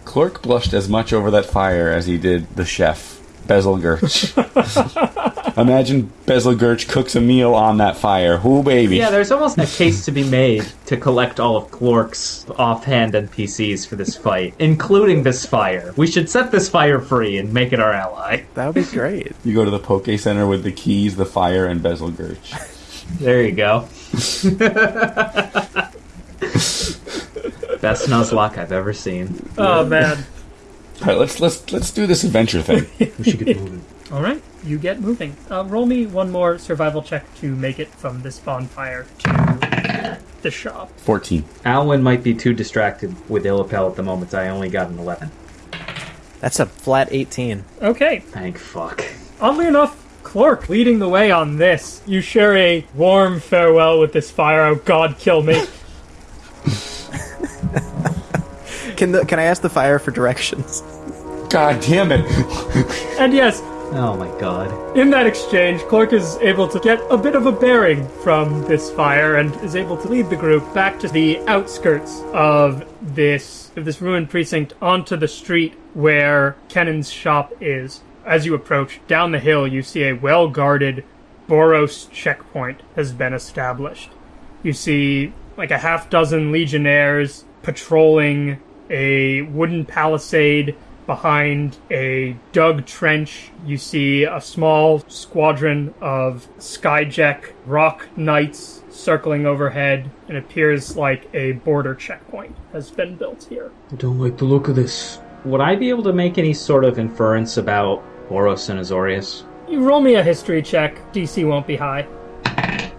Clerk blushed as much over that fire as he did the chef, Bezel Gurch. Imagine Bezel Gurch cooks a meal on that fire. Whoo, baby. Yeah, there's almost a case to be made to collect all of Clark's offhand NPCs for this fight, including this fire. We should set this fire free and make it our ally. That would be great. You go to the Poke Center with the keys, the fire, and Bezel Gurch. There you go. Best Nuzlocke I've ever seen. Oh man. All right, let's let's let's do this adventure thing. We should get moving. All right. you get moving. Uh, roll me one more survival check to make it from this bonfire to the shop. 14. Alwyn might be too distracted with Illipel at the moment. I only got an 11. That's a flat 18. Okay, Thank fuck. Oddly enough, Clark leading the way on this. You share a warm farewell with this fire. Oh God, kill me. Can the, can I ask the fire for directions? God damn it. and yes, Oh my god. in that exchange, Clark is able to get a bit of a bearing from this fire and is able to lead the group back to the outskirts of this of this ruined precinct onto the street where Kennan's shop is. As you approach down the hill, you see a well-guarded Boros checkpoint has been established. You see like a half dozen legionnaires patrolling a wooden palisade behind a dug trench. You see a small squadron of Skyjack roc knights circling overhead. It appears like a border checkpoint has been built here. I don't like the look of this. Would I be able to make any sort of inference about Boros and Azorius? You roll me a history check. DC won't be high.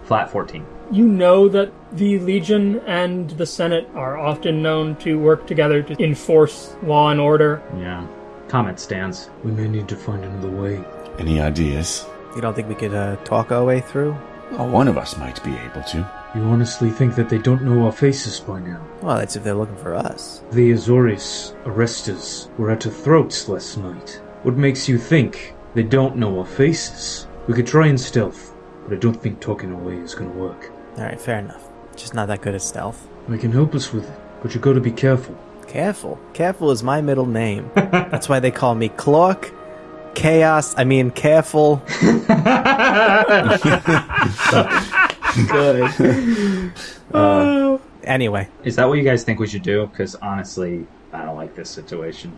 Flat 14. You know that the Legion and the Senate are often known to work together to enforce law and order. Yeah. Comment stands. We may need to find another way. Any ideas? You don't think we could uh, talk our way through? Oh, one of us might be able to. You honestly think that they don't know our faces by now? Well, that's if they're looking for us. The Azorius arresters were at our throats last night. What makes you think they don't know our faces? We could try in stealth, but I don't think talking our way is gonna work. Alright, fair enough. Just not that good at stealth. I can help us with it, but you gotta be careful. Careful. Careful is my middle name. That's why they call me Clark. Chaos, I mean, careful. Good. Uh, Anyway, Is that what you guys think we should do? Because honestly, I don't like this situation.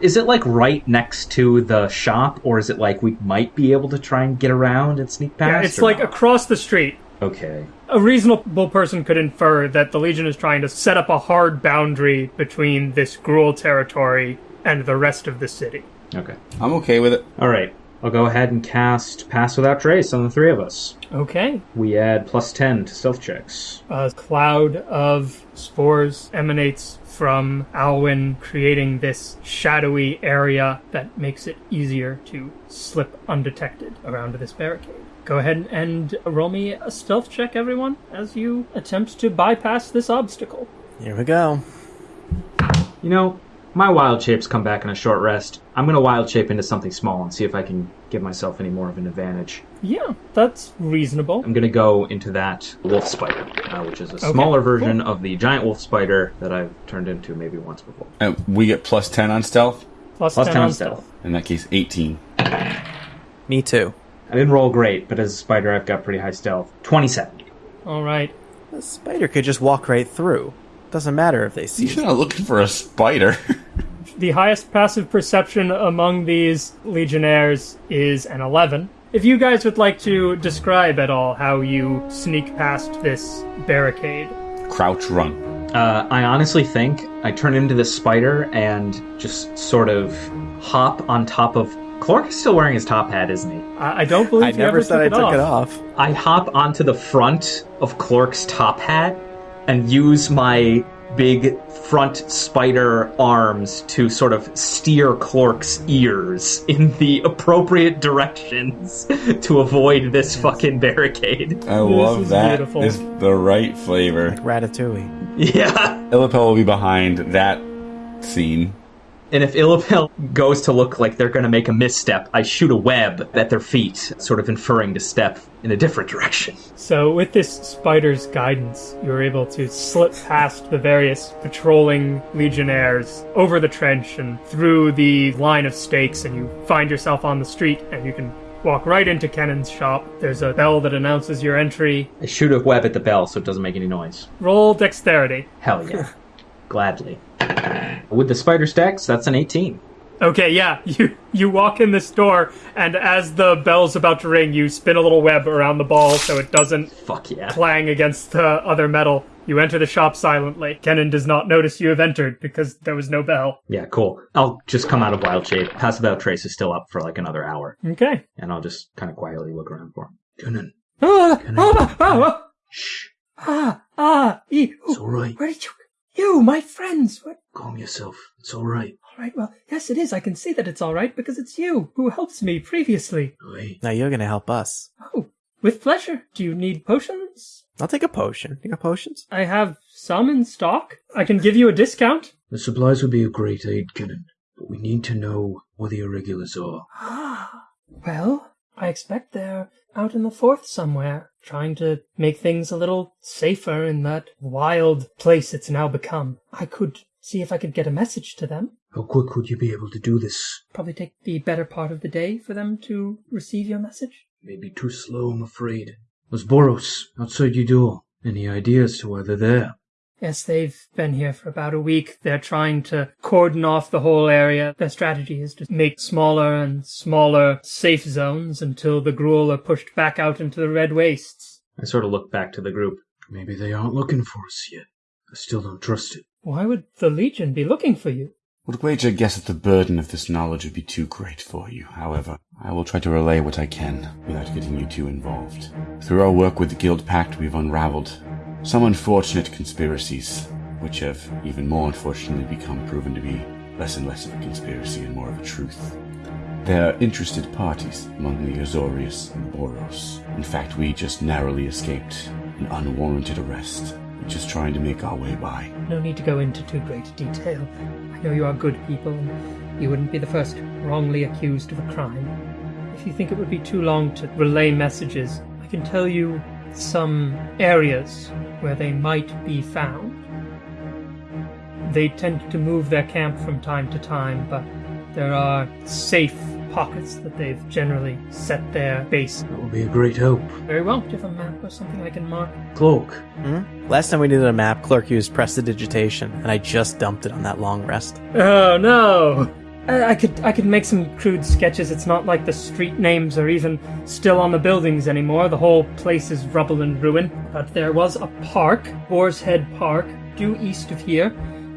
Is it like right next to the shop, or is it like we might be able to try and get around and sneak past? Yeah, it's or like not? across the street. Okay. A reasonable person could infer that the Legion is trying to set up a hard boundary between this Gruul territory and the rest of the city. Okay. I'm okay with it. All right. I'll go ahead and cast Pass Without Trace on the three of us. Okay. We add plus 10 to stealth checks. A cloud of spores emanates from Alwyn, creating this shadowy area that makes it easier to slip undetected around this barricade. Go ahead and roll me a stealth check, everyone, as you attempt to bypass this obstacle. here we go. You know, my wild shapes come back in a short rest. I'm going to wild shape into something small and see if I can give myself any more of an advantage. Yeah, that's reasonable. I'm going to go into that wolf spider, uh, which is a smaller version of the giant wolf spider that I've turned into maybe once before. Uh, we get plus 10 on stealth. Plus, Plus 10, 10 on on stealth. stealth. In that case, 18. Me too. I didn't roll great, but as a spider, I've got pretty high stealth. 27. All right. A spider could just walk right through. Doesn't matter if they see You're us. not looking for a spider. The highest passive perception among these legionnaires is an 11. If you guys would like to describe at all how you sneak past this barricade, Crouch run. Uh, I honestly think I turn into this spider and just sort of hop on top of. Clark is still wearing his top hat, isn't he? I, I don't believe I you never ever said I took took it it off. off. I hop onto the front of Clark's top hat and use my big front spider arms to sort of steer Clark's ears in the appropriate directions to avoid this fucking barricade. I This love is that. beautiful. It's the right flavor. Ratatouille. Yeah. Illipel will be behind that scene. And if Illipel goes to look like they're going to make a misstep, I shoot a web at their feet, sort of inferring to step in a different direction. So, with this spider's guidance, you're able to slip past the various patrolling legionnaires over the trench and through the line of stakes, and you find yourself on the street, and you can walk right into Kennan's shop. There's a bell that announces your entry. I shoot a web at the bell so it doesn't make any noise. Roll dexterity. Hell yeah. Gladly. With the spider stacks, that's an 18. Okay, yeah, you you walk in this door, and as the bell's about to ring, you spin a little web around the ball so it doesn't Fuck yeah. clang against the other metal. You enter the shop silently. Kenan does not notice you have entered because there was no bell. Yeah, cool. I'll just come out of wild shape. Pass Without Trace is still up for like another hour, Okay. and I'll just kind of quietly look around for him. Kenan, Ah, ah, ah, shh. ah, ah, It's all right. Where did you? You, my friends. What? Calm yourself. It's all right. All right. Well, yes, it is. I can see that it's all right because it's you who helped me previously. Wait. Now you're gonna help us. Oh, with pleasure. Do you need potions? I'll take a potion. You got potions? I have some in stock. I can give you a discount. The supplies would be a great aid, Kenan, but we need to know where the irregulars are. Ah, well, I expect they're out in the fourth somewhere, trying to make things a little safer in that wild place it's now become. I could see if I could get a message to them. How quick would you be able to do this? Probably take the better part of the day for them to receive your message. Maybe too slow, I'm afraid. Was Boros outside your door? Any ideas to why they're there? Yes, they've been here for about a week. They're trying to cordon off the whole area. Their strategy is to make smaller and smaller safe zones until the Gruul are pushed back out into the red wastes. I sort of look back to the group. Maybe they aren't looking for us yet. I still don't trust it. Why would the Legion be looking for you? Would wager guess that the burden of this knowledge would be too great for you. However, I will try to relay what I can without getting you too involved. Through our work with the Guild Pact, we've unraveled some unfortunate conspiracies, which have even more unfortunately become proven to be less and less of a conspiracy and more of a truth. There are interested parties among the Azorius and Boros. In fact, we just narrowly escaped an unwarranted arrest. We're just trying to make our way by. No need to go into too great detail. I know you are good people, you wouldn't be the first wrongly accused of a crime. If you think it would be too long to relay messages, I can tell you some areas where they might be found. They tend to move their camp from time to time, but there are safe pockets that they've generally set their base. That would be a great help. Very well. Do you have a map or something I can mark? Cloak, Hmm? Last time we needed a map, Clerk used prestidigitation, and I just dumped it on that long rest. Oh no! I, could I could make some crude sketches. It's not like the street names are even still on the buildings anymore. The whole place is rubble and ruin. But there was a park, Boar's Head Park, due east of here.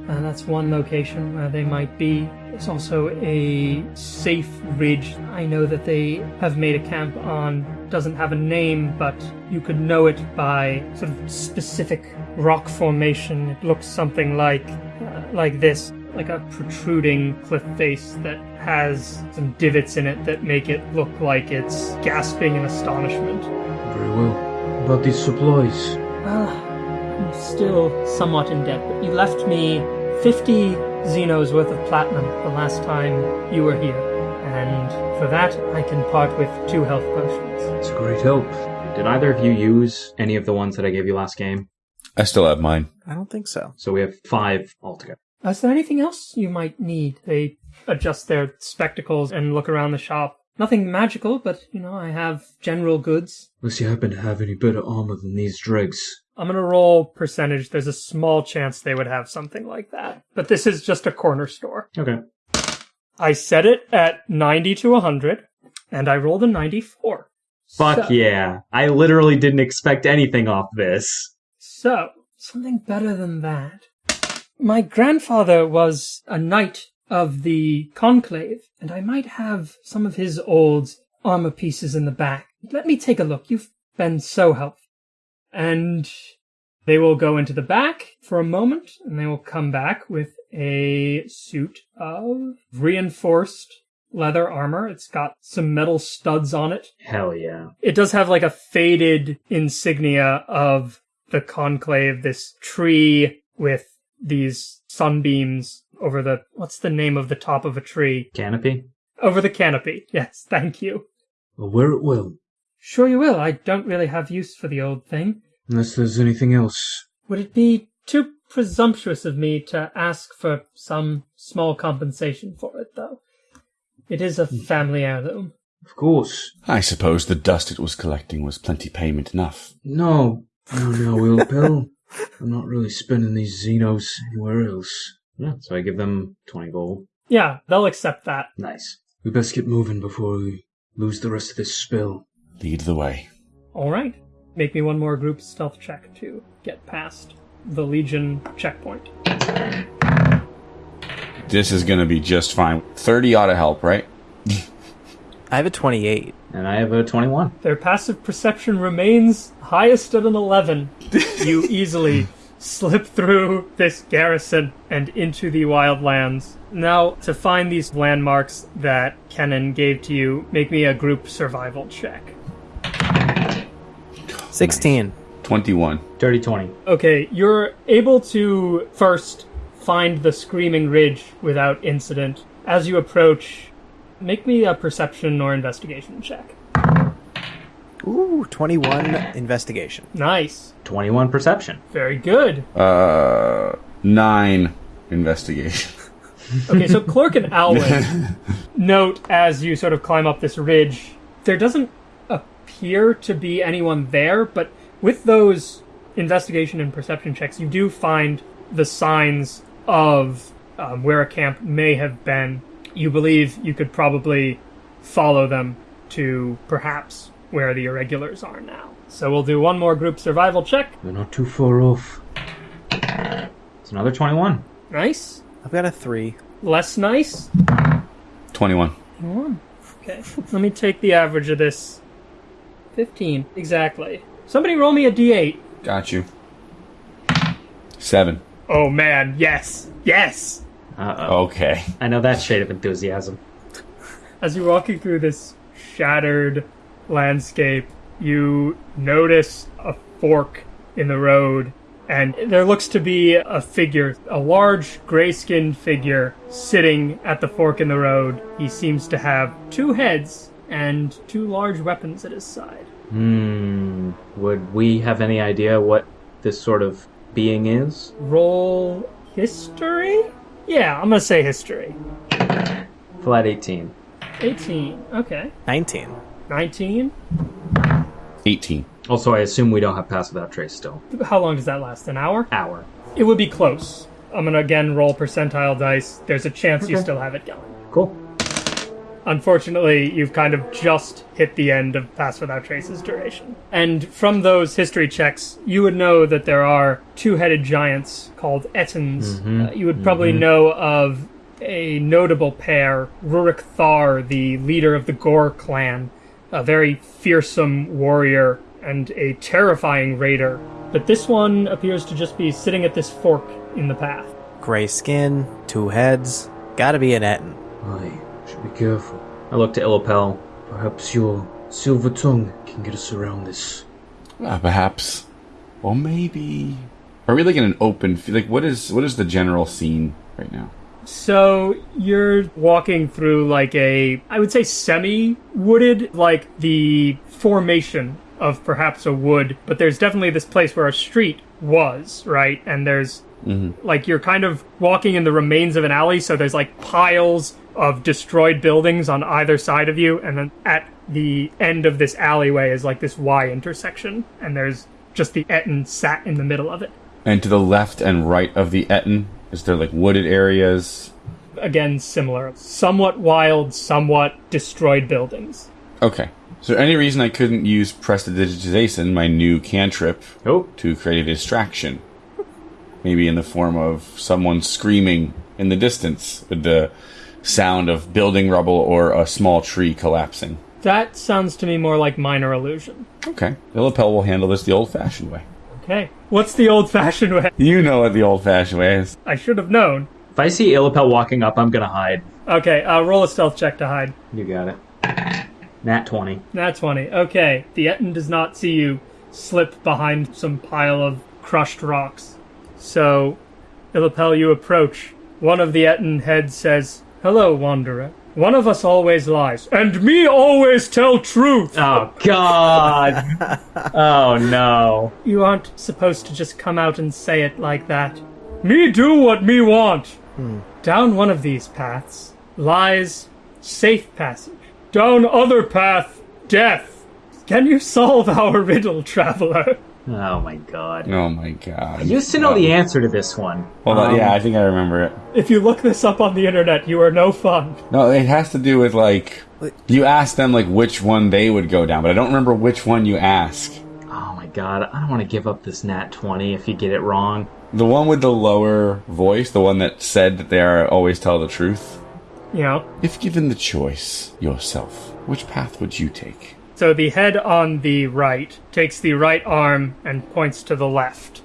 And that's one location where they might be. There's also a safe ridge. I know that they have made a camp on. Doesn't have a name, but you could know it by sort of specific rock formation. It looks something like uh, like this, like a protruding cliff face that has some divots in it that make it look like it's gasping in astonishment. very well. About these supplies, Ah, I'm still somewhat in debt, but you left me 50 Zinos worth of platinum the last time you were here. And for that, I can part with two health potions. it's a great help. Did either of you use any of the ones that I gave you last game? I still have mine. I don't think so. So we have five altogether. Uh, is there anything else you might need? They adjust their spectacles and look around the shop. Nothing magical, but, you know, I have general goods. Unless you happen to have any better armor than these dregs. I'm gonna roll percentage. There's a small chance they would have something like that. But this is just a corner store. Okay. I set it at 90 to 100, and I rolled a 94. Fuck So- yeah. I literally didn't expect anything off this. So, something better than that. My grandfather was a knight of the Conclave, and I might have some of his old armor pieces in the back. Let me take a look. You've been so helpful. And they will go into the back for a moment, and they will come back with a suit of reinforced leather armor. It's got some metal studs on it. Hell yeah. It does have like a faded insignia of the conclave, this tree with these sunbeams over the what's the name of the top of a tree? Canopy? Over the canopy. Yes, thank you. I'll wear it will. Sure you will. I don't really have use for the old thing. Unless there's anything else. Would it be too presumptuous of me to ask for some small compensation for it, though? It is a hmm. family heirloom. Of course. I suppose the dust it was collecting was plenty payment enough. No. No, no, Will Pell. I'm not really spending these Zinos anywhere else. Yeah, so I give them 20 gold. Yeah, they'll accept that. Nice. We best get moving before we lose the rest of this spill. Lead the way. All right. Make me one more group stealth check to get past. the Legion checkpoint. This is going to be just fine. 30 ought to help, right? I have a 28. And I have a 21. Their passive perception remains highest at an 11. you easily slip through this garrison and into the wildlands. Now, to find these landmarks that Kenan gave to you, make me a group survival check. 16. 21. Dirty 20. Okay, you're able to first find the Screaming Ridge without incident. As you approach, make me a perception or investigation check. Ooh, 21 investigation. Nice. 21 perception. Very good. Uh, 9 investigation. Okay, so Clerk and Alwyn note as you sort of climb up this ridge, there doesn't appear to be anyone there, but with those investigation and perception checks, you do find the signs of um, where a camp may have been. You believe you could probably follow them to perhaps where the irregulars are now. So we'll do one more group survival check. They're not too far off. It's another 21. Nice. I've got a 3. Less nice. 21. Okay, let me take the average of this. 15, exactly. Somebody roll me a d8. Got you. 7. Oh man, yes, yes! Uh-oh. Okay. I know that shade of enthusiasm. As you're walking through this shattered landscape, you notice a fork in the road, and there looks to be a figure, a large gray skinned figure, sitting at the fork in the road. He seems to have two heads and two large weapons at his side. Hmm. Would we have any idea what this sort of being is? Roll history? Yeah, I'm gonna say history. Flat 18. 18, okay. 19. 19? 18. Also, I assume we don't have pass without trace still. How long does that last? An hour? Hour. It would be close. I'm gonna again roll percentile dice. There's a chance you Okay. still have it going. Cool. Unfortunately, you've kind of just hit the end of Pass Without Trace's duration. And from those history checks, you would know that there are two headed giants called Ettins. Uh, you would probably know of a notable pair Ruric Thar, the leader of the Gore clan, a very fearsome warrior and a terrifying raider. But this one appears to just be sitting at this fork in the path. Gray skin, two heads. Gotta be an Ettin. Aye, should be careful. I look to Illipel. Perhaps your silver tongue can get us around this. Uh, perhaps. Or maybe. Are we like in an open f- like what is what is the general scene right now? So you're walking through like a, I would say semi wooded, like the formation of perhaps a wood, but there's definitely this place where a street was, right? And there's like you're kind of walking in the remains of an alley, so there's like piles of destroyed buildings on either side of you, and then at the end of this alleyway is like this Y intersection, and there's just the Ettin sat in the middle of it. And to the left and right of the Ettin, is there like wooded areas? Again, similar. Somewhat wild, somewhat destroyed buildings. Okay. Is there any reason I couldn't use prestidigitization, my new cantrip, Oh, to create a distraction? Maybe in the form of someone screaming in the distance with the sound of building rubble or a small tree collapsing. That sounds to me more like minor illusion. Okay. Illipel will handle this the old fashioned way. Okay. What's the old fashioned way? You know what the old fashioned way is. I should have known. if I see Illipel walking up, I'm gonna hide. Okay, uh, roll a stealth check to hide. You got it. Nat 20. Nat 20. Okay, the Ettin does not see you slip behind some pile of crushed rocks. So, Illipel, you approach. One of the Ettin heads says, Hello, Wanderer. One of us always lies, and me always tell truth! Oh, God! oh, no. You aren't supposed to just come out and say it like that. Me do what me want. Hmm. Down one of these paths lies safe passage. Down other path, death. Can you solve our riddle, traveler? Oh, my God. Oh my god. I used to know the answer to this one. Hold on, Um, yeah, I think I remember it. If you look this up on the internet, you are no fun. No, it has to do with like you ask them like which one they would go down, but I don't remember which one you ask. Oh my god, I don't want to give up this nat 20 if you get it wrong. The one with the lower voice, the one that said that they are always tell the truth. Yeah. If given the choice yourself, which path would you take? So the head on the right takes the right arm and points to the left.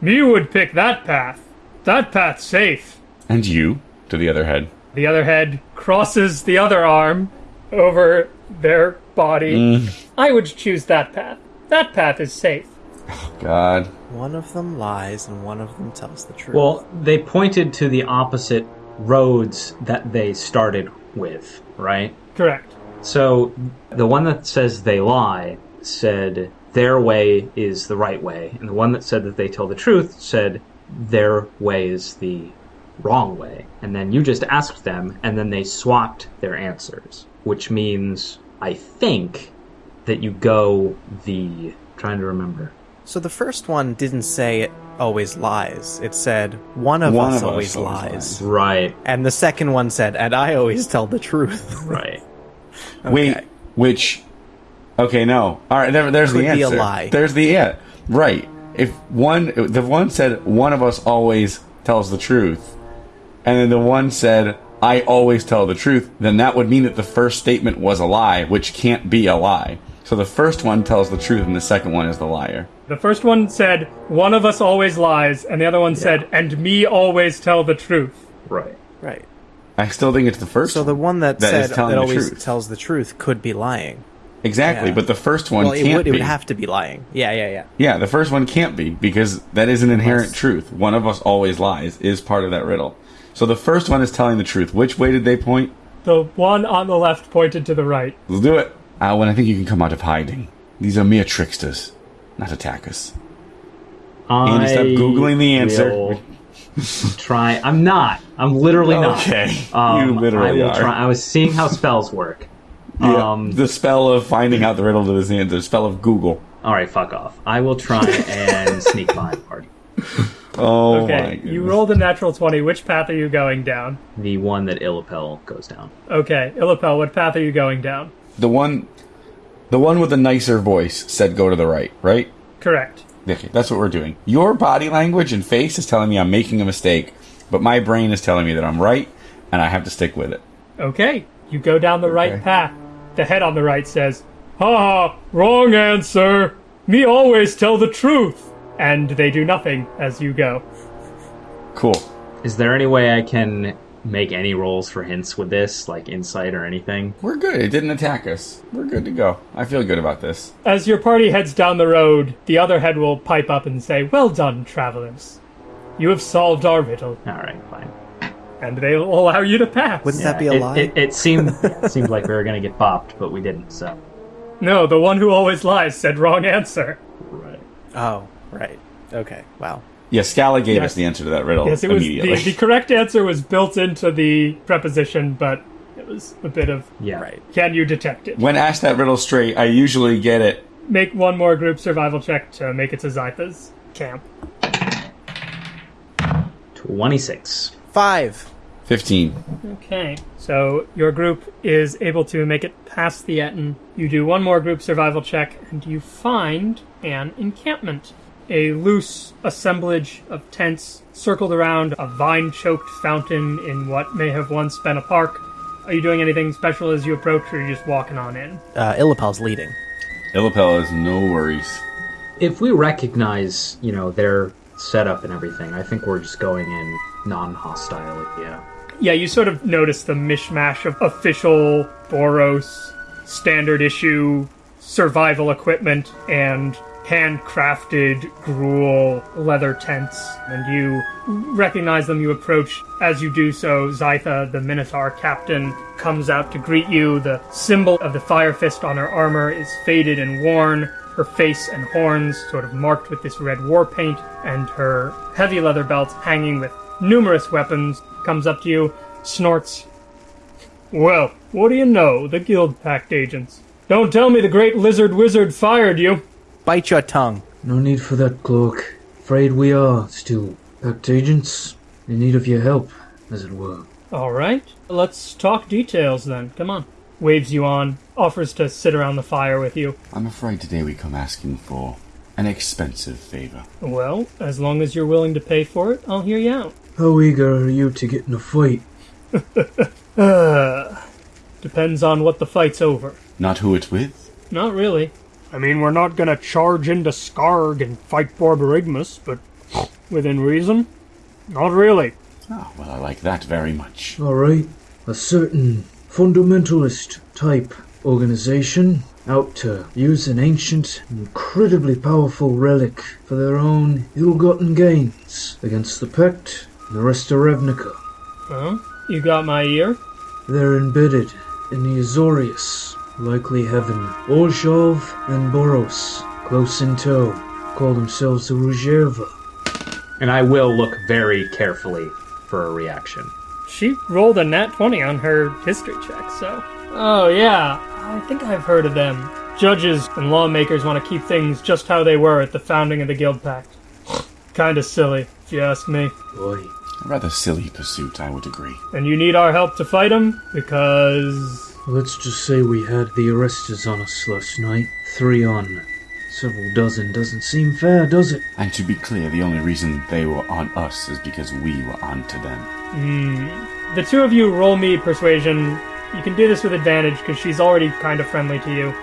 Me would pick that path. That path's safe. And you? To the other head. The other head crosses the other arm over their body. Mm. I would choose that path. That path is safe. Oh, God. One of them lies and one of them tells the truth. Well, they pointed to the opposite roads that they started with, right? Correct. So the one that says they lie said their way is the right way, and the one that said that they tell the truth said their way is the wrong way. And then you just asked them, and then they swapped their answers, which means I think that you go the trying to remember. So the first one didn't say it always lies. It said one of One us of us always always lies. lies. Right, And the second one said, and I always tell the truth. right. Wait, which? Okay, no. All right, there, there's Could the be a answer. lie. There's the yeah. Right. If one, the one said one of us always tells the truth, and then the one said I always tell the truth, then that would mean that the first statement was a lie, which can't be a lie. So the first one tells the truth, and the second one is the liar. The first one said, one of us always lies, and the other one said, and me always tell the truth. Right. right. I still think it's the first. So the one that, That is said telling that the always truth. tells the truth could be lying. exactly, yeah. but the first one well, it can't would, be. it would have to be lying. Yeah, yeah, yeah. Yeah, the first one can't be because that is an inherent Unless- truth. One of us always lies is part of that riddle. So the first one is telling the truth. Which way did they point? The one on the left pointed to the right. Let's do it. Uh, Alwyn, I think you can come out of hiding. These are mere tricksters, not attackers. I Andy, stop Googling the answer. will Try. I'm not. I'm literally not. Okay, Um, you literally I are. try. I was seeing how spells work. Yeah, Um, the spell of finding out the riddle to this answer. Spell of Google. all right, fuck off. I will try and sneak behind the party. Oh my Okay, goodness. you rolled a natural 20. Which path are you going down? The one that Illipel goes down. Okay, Illipel, what path are you going down? the one. The one with the nicer voice said go to the right, right? Correct. Okay, that's what we're doing. Your body language and face is telling me I'm making a mistake, but my brain is telling me that I'm right, and I have to stick with it. Okay, you go down the right path. The head on the right says, Ha ha, wrong answer. Me always tell the truth. And they do nothing as you go. Cool. Is there any way I can make any rolls for hints with this, like insight or anything? We're good. It didn't attack us. We're good to go. I feel good about this. As your party heads down the road, the other head will pipe up and say, Well done, travelers. You have solved our riddle, All right, fine. and they will allow you to pass. Wouldn't that be a it, lie? It, it seemed it seemed like we were gonna get bopped, but we didn't. So No, the one who always lies said wrong answer. right. oh, right. Okay. Wow. Yeah, Scala gave Yes. us the answer to that riddle Yes, it was immediately. the, the correct answer was built into the preposition, but it was a bit of Yeah. Right. can you detect it? when asked that riddle straight, I usually get it. Make one more group survival check to make it to Zytha's camp. Twenty six. Five. 15. Okay, so your group is able to make it past the Ettin. You do one more group survival check, and you find an encampment. A loose assemblage of tents circled around a vine choked fountain in what may have once been a park. Are you doing anything special as you approach, or are you just walking on in? Uh, Illipel's leading. Illipel has no worries. If we recognize, you know, their setup and everything, I think we're just going in non-hostile. Yeah. Yeah, you sort of notice the mishmash of official Boros standard issue survival equipment and handcrafted Gruul leather tents. And you recognize them, you approach. As you do so, Zytha, the Minotaur captain, comes out to greet you. The symbol of the Fire Fist on her armor is faded and worn. Her face and horns sort of marked with this red war paint, and her heavy leather belt hanging with numerous weapons comes up to you, snorts. Well, what do you know? The Guild Pact agents. Don't tell me the great lizard wizard fired you. Bite your tongue. No need for that, Cloak. Afraid we are still pact agents in need of your help, as it were. All right, let's talk details then. Come on. Waves you on, offers to sit around the fire with you. I'm afraid today we come asking for An expensive favor. Well, as long as you're willing to pay for it, I'll hear you out. How eager are you to get in a fight? Uh, depends on what the fight's over. Not who it's with? Not really. I mean, we're not gonna charge into Skarg and fight Borborygmus, but within reason? Not really. Oh, well, I like that very much. Alright. A certain fundamentalist type organization out to use an ancient, incredibly powerful relic for their own ill-gotten gains against the Pact and the rest of Ravnica. Well, you got my ear. They're embedded in the Azorius, likely heaven. Orzhov and Boros close in tow. Call themselves the Rujerva. And I will look very carefully for a reaction. She rolled a nat 20 on her history check, so. Oh, yeah. I think I've heard of them. Judges and lawmakers want to keep things just how they were at the founding of the Guild Pact. Kinda silly, if you ask me. Boy, A rather silly pursuit, I would agree. And you need our help to fight them? Because. Let's just say we had the arresters on us last night. Three on several dozen doesn't seem fair, does it? And to be clear, the only reason they were on us is because we were onto them. Hmm. The two of you roll me persuasion. You can do this with advantage because she's already kind of friendly to you.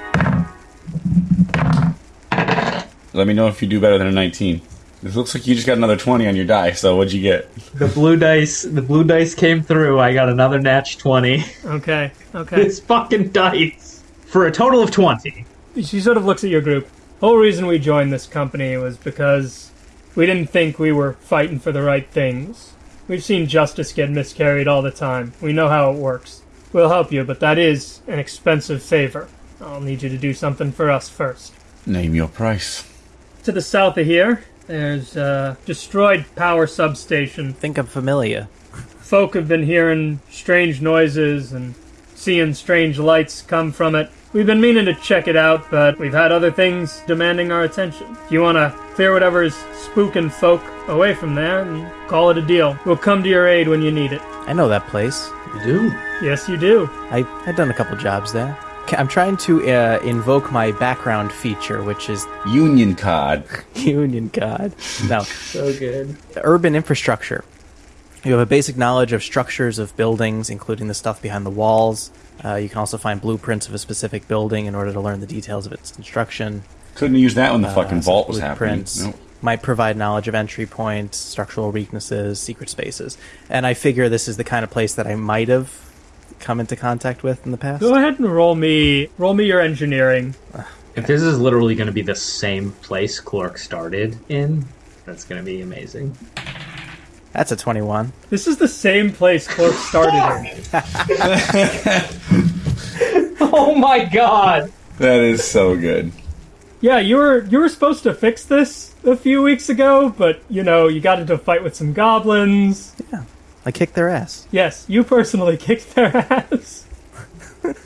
Let me know if you do better than a 19. It looks like you just got another 20 on your die, so what'd you get? The blue dice, the blue dice came through. I got another natch twenty. Okay, okay. It's fucking dice for a total of twenty. she sort of looks at your group. Whole reason we joined this company was because we didn't think we were fighting for the right things. We've seen justice get miscarried all the time. We know how it works. We'll help you, but that is an expensive favor. I'll need you to do something for us first. Name your price. To the south of here, there's a destroyed power substation. Think I'm familiar. Folk have been hearing strange noises and seeing strange lights come from it. We've been meaning to check it out, but we've had other things demanding our attention. If you want to clear whatever's spooking folk away from there, then call it a deal. We'll come to your aid when you need it. I know that place. You do? Yes, you do. I I've done a couple jobs there. Ca- I'm trying to uh, invoke my background feature, which is Union card. Union God. No, So good. urban infrastructure. You have a basic knowledge of structures of buildings, including the stuff behind the walls. Uh, you can also find blueprints of a specific building in order to learn the details of its construction. Couldn't use that when the Uh, fucking vault was happening. blueprints Nope. Might provide knowledge of entry points, structural weaknesses, secret spaces. And I figure this is the kind of place that I might have come into contact with in the past. Go ahead and roll me roll me your engineering. If this is literally going to be the same place Clark started in, that's going to be amazing. That's a 21. This is the same place Clark started in. Oh my god! That is so good. Yeah, you were you were supposed to fix this a few weeks ago, but you know, you got into a fight with some goblins. I kicked their ass. Yes, you personally kicked their ass.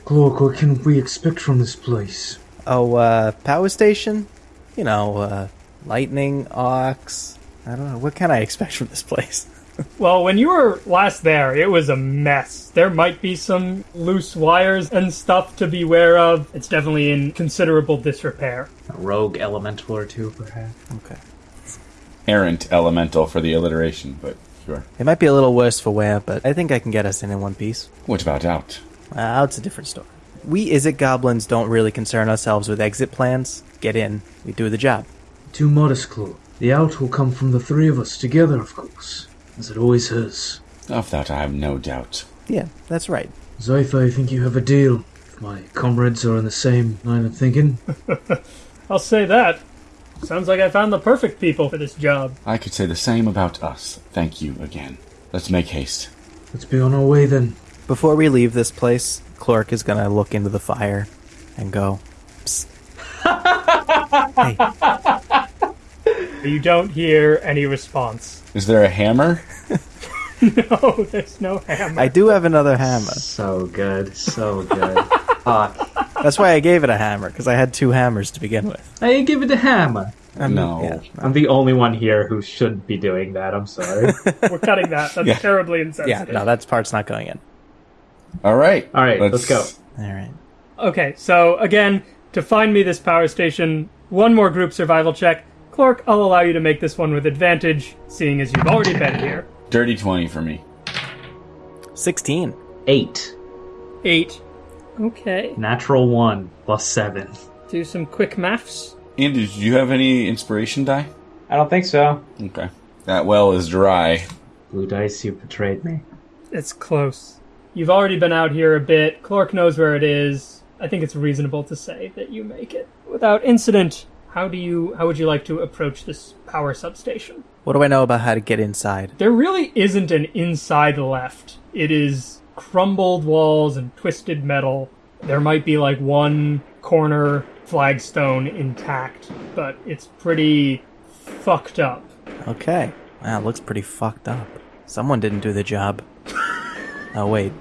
Clark, what can we expect from this place? Oh, uh, power station? You know, uh, lightning, ox. I don't know. What can I expect from this place? Well, when you were last there, it was a mess. There might be some loose wires and stuff to beware of. It's definitely in considerable disrepair. A rogue elemental or two, perhaps. Okay. Errant elemental for the alliteration, but sure. It might be a little worse for wear, but I think I can get us in in one piece. What about out? Uh, out's a different story. We Izzet goblins don't really concern ourselves with exit plans. Get in, we do the job. Too modest, Clark. The out will come from the three of us together, of course, as it always has. Of that I have no doubt. Yeah, that's right. Zytha, I think you have a deal. If my comrades are in the same line of thinking. I'll say that. Sounds like I found the perfect people for this job. I could say the same about us. Thank you again. Let's make haste. Let's be on our way then. Before we leave this place, Clark is gonna look into the fire and go, Psst. hey, You don't hear any response. Is there a hammer? No, there's no hammer. I do have another hammer. So good, so good. Fuck. That's why I gave it a hammer, because I had two hammers to begin with. I give it a hammer. I mm, mean, No. yeah. I'm the only one here who should be doing that. I'm sorry. We're cutting that. That's Yeah. terribly insensitive. Yeah, no, that part's not going in. All right. All right, let's go. All right. Okay, so again, to find me this power station, one more group survival check. Clark, I'll allow you to make this one with advantage, seeing as you've already been here. Dirty 20 for me. 16. Eight. Eight. Okay. Natural one plus seven. Do some quick maths. Andy, did you have any inspiration die? I don't think so. Okay. That well is dry. Blue dice, you betrayed me. It's close. You've already been out here a bit. Clark knows where it is. I think it's reasonable to say that you make it without incident. How do you? How would you like to approach this power substation? What do I know about how to get inside? There really isn't an inside left. It is crumbled walls and twisted metal. There might be like one corner flagstone intact, but it's pretty fucked up. Okay. Wow, it looks pretty fucked up. Someone didn't do the job. oh, wait.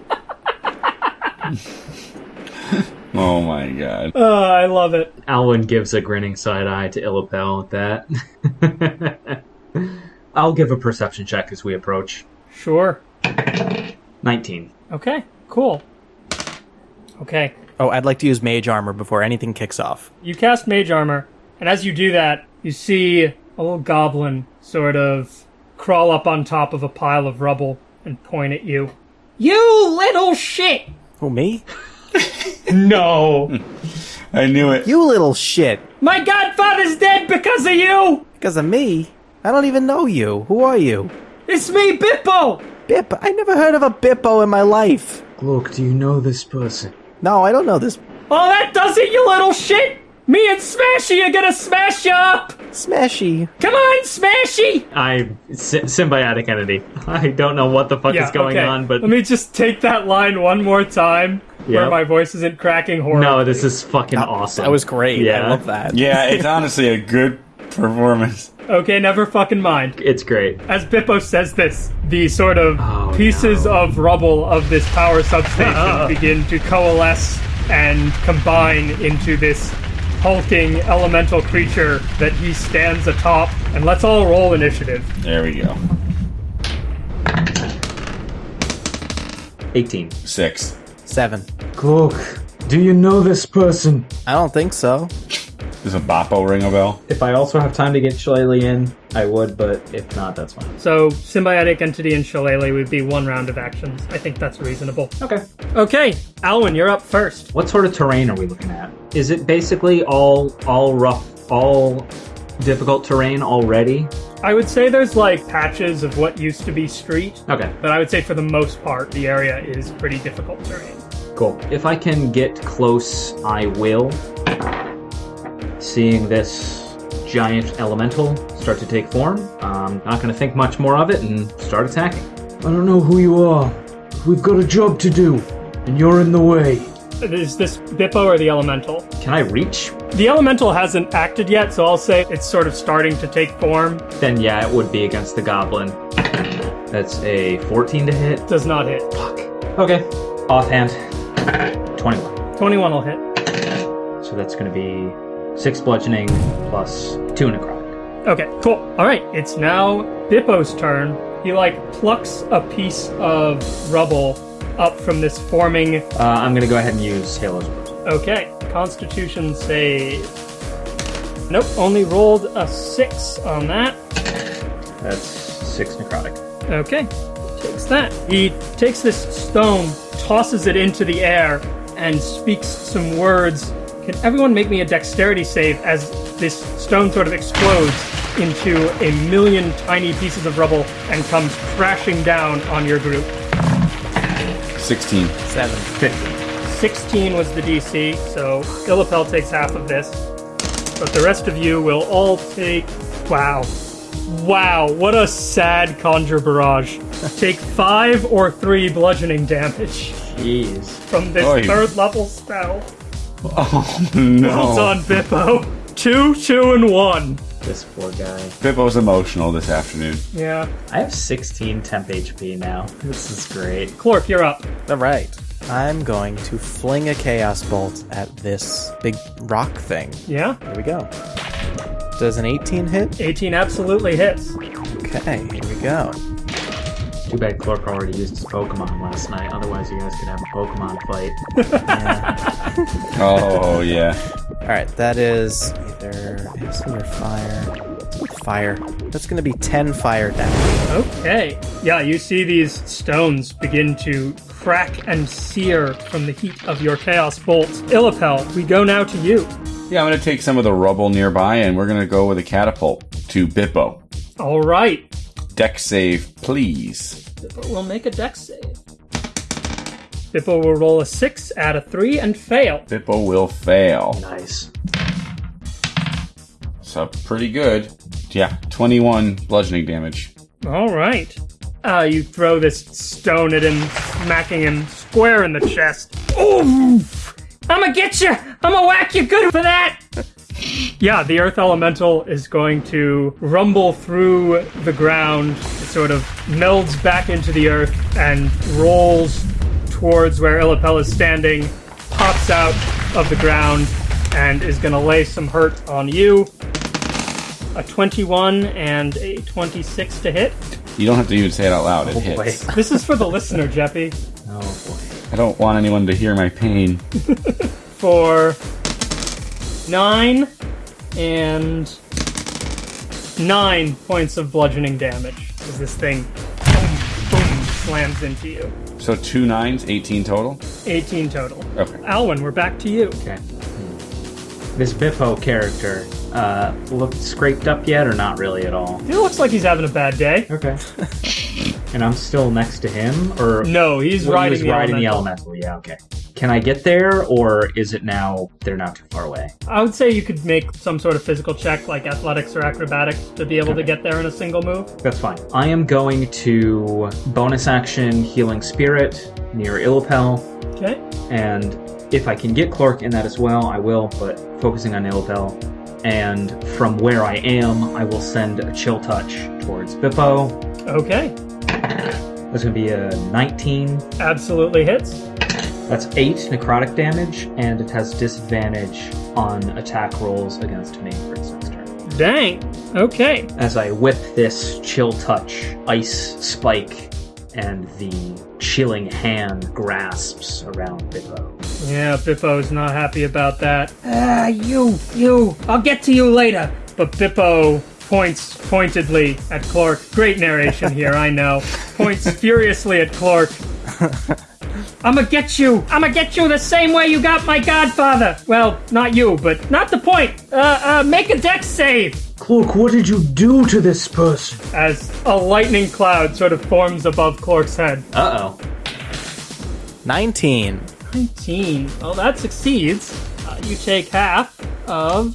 Oh my god. Uh, I love it. Alwyn gives a grinning side eye to Illipel at that. I'll give a perception check as we approach. Sure. 19. Okay. Cool. Okay. Oh, I'd like to use mage armor before anything kicks off. You cast mage armor, and as you do that, you see a little goblin sort of crawl up on top of a pile of rubble and point at you. You little shit! Who, me? No! I knew it. You little shit! My godfather's dead because of you! Because of me? I don't even know you. Who are you? It's me, Bippo! Bip. I never heard of a Bippo in my life. Look, do you know this person? No, I don't know this. Oh, that does it, you little shit! Me and Smashy are gonna smash you up! Smashy. Come on, Smashy! I. Sy- symbiotic entity. I don't know what the fuck is going okay. on, but. Let me just take that line one more time where my voice isn't cracking horribly. No, this is fucking awesome. That was great. Yeah. I love that. Yeah, it's honestly a good performance. Okay, never fucking mind. It's great. As Bippo says this, the sort of Oh, pieces no. of rubble of this power substation begin to coalesce and combine into this hulking elemental creature that he stands atop. And let's all roll initiative. There we go. 18. Six. Seven. Glook, do you know this person? I don't think so. Does a Boppo ring a bell? If I also have time to get Shillelagh in, I would, but if not, that's fine. So, symbiotic entity and shillelagh would be one round of actions. I think that's reasonable. Okay. Okay, Alwyn, you're up first. What sort of terrain are we looking at? Is it basically all all rough, all difficult terrain already? I would say there's like patches of what used to be street, Okay, but I would say for the most part, the area is pretty difficult terrain. cool. If I can get close, I will. Seeing this giant elemental start to take form, I'm not going to think much more of it and start attacking. I don't know who you are. We've got a job to do, and you're in the way. Is this Bippo or the Elemental? Can I reach? The Elemental hasn't acted yet, so I'll say it's sort of starting to take form. Then yeah, it would be against the goblin. That's a 14 to hit. Does not hit. Fuck. Okay. Offhand. 21. 21 will hit. So that's going to be 6 bludgeoning plus 2 necrotic. Okay, cool. All right, it's now Bippo's turn. He like plucks a piece of rubble up from this forming. Uh, I'm going to go ahead and use Halo's Word. Okay, Constitution save. Nope, only rolled a six on that. That's 6 necrotic. Okay, takes that. He takes this stone, tosses it into the air, and speaks some words. Can everyone make me a dexterity save as this stone sort of explodes into a million tiny pieces of rubble and comes crashing down on your group? 16. Seven. 15. 16 was the DC, so Illipel takes half of this. But the rest of you will all take. Wow. Wow, what a sad conjure barrage. take five or three bludgeoning damage Jeez. from this Oy. third level spell. Oh no. Well done, Bippo. Two, two, and one. This poor guy. Bippo's emotional this afternoon. Yeah. I have 16 temp HP now. This is great. Clark, you're up. All right. I'm going to fling a chaos bolt at this big rock thing. Yeah? Here we go. Does an 18 hit? 18 absolutely hits. Okay, here we go. Too bad Clark already used his Pokemon last night. Otherwise, you guys could have a Pokemon fight. Oh yeah. All right, that is either acid or fire. Fire. That's going to be 10 fire damage. Okay. Yeah, you see these stones begin to crack and sear from the heat of your chaos bolts. Illipel, we go now to you. Yeah, I'm going to take some of the rubble nearby and we're going to go with a catapult to Bippo. All right. Deck save, please. Bippo will make a deck save. Bippo will roll a 6, add a 3, and fail. Bippo will fail. Nice. So pretty good. Yeah, 21 bludgeoning damage. All right. Uh, you throw this stone at him, smacking him square in the chest. Oof! I'ma get you! I'ma whack you good for that! Yeah, the earth elemental is going to rumble through the ground. It sort of melds back into the earth and rolls towards where Illipel is standing, pops out of the ground, and is gonna lay some hurt on you. A 21 and a 26 to hit. You don't have to even say it out loud. It oh, boy. hits. This is for the listener, Jeppy. Oh boy. I don't want anyone to hear my pain. For nine and nine points of bludgeoning damage as this thing boom, boom, slams into you. So two nines, 18 total. 18 total. Okay. Alwyn, we're back to you. Okay. This Bippo character, uh, looked scraped up yet or not really at all? He looks like he's having a bad day. Okay. and I'm still next to him, or No, he's Well, he riding, was the, riding the elemental. elemental. Yeah, okay. Can I get there, or is it now they're not too far away? I would say you could make some sort of physical check, like athletics or acrobatics, to be able to get there in a single move. That's fine. I am going to bonus action healing spirit near Illipel, Okay. and if I can get Clark in that as well, I will. But focusing on Illipel, and from where I am, I will send a chill touch towards Bippo. Okay. That's going to be a 19. Absolutely hits. That's eight necrotic damage, and it has disadvantage on attack rolls against me for its next turn. Dang. Okay. as I whip this chill touch ice spike and the chilling hand grasps around Bippo. Yeah, Bippo's not happy about that. Ah, you, you. I'll get to you later. But Bippo points pointedly at Clark. Great narration here, I know. Points furiously at Clark. I'ma get you. I'ma get you the same way you got my godfather. Well, not you, but not the point. Uh, uh, make a dex save. Cloak, what did you do to this person? As a lightning cloud sort of forms above Clark's head. Uh oh. 19. 19. Well, that succeeds. Uh, you take half of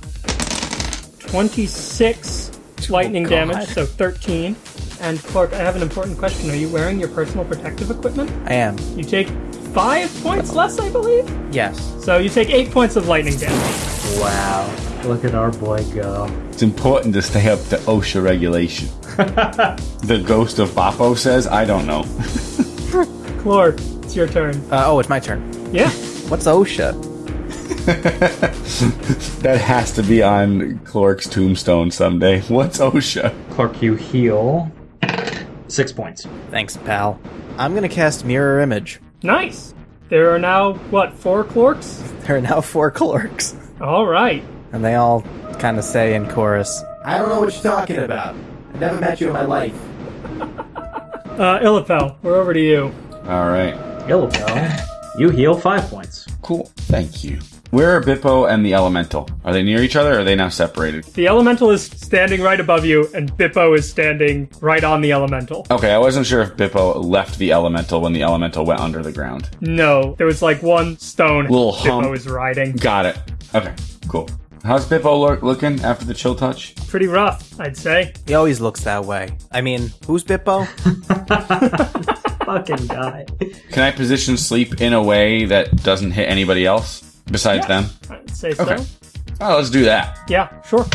26 lightning God. damage, so 13. And Clark, I have an important question. Are you wearing your personal protective equipment? I am. You take five points less, I believe. Yes. So you take eight points of lightning damage. Wow. Look at our boy go. It's important to stay up to OSHA regulation. the ghost of Boppo says, I don't know. Clark, it's your turn. Uh, oh, it's my turn. Yeah. What's OSHA? That has to be on Clark's tombstone someday. What's OSHA? Clark, you heal six points. Thanks, pal. I'm gonna cast Mirror Image. Nice. There are now, what, four Clarks? There are now four clerks. All right. And they all kind of say in chorus, I don't know what you're talking about. I've never met you in my life. Uh, Illipel, we're over to you. All right. Illipel, you heal five points. Cool. Thank you. Where are Bippo and the Elemental? Are they near each other or are they now separated? The elemental is standing right above you, and Bippo is standing right on the elemental. Okay, I wasn't sure if Bippo left the Elemental when the Elemental went under the ground. No, there was like one stone Little Bippo hump. is riding. Got it. Okay, cool. How's Bippo look, looking after the chill touch? Pretty rough, I'd say. He always looks that way. I mean, who's Bippo? Fucking guy. Can I position sleep in a way that doesn't hit anybody else besides Yeah. them? I'd say so. Okay. Oh, let's do that. Yeah, sure.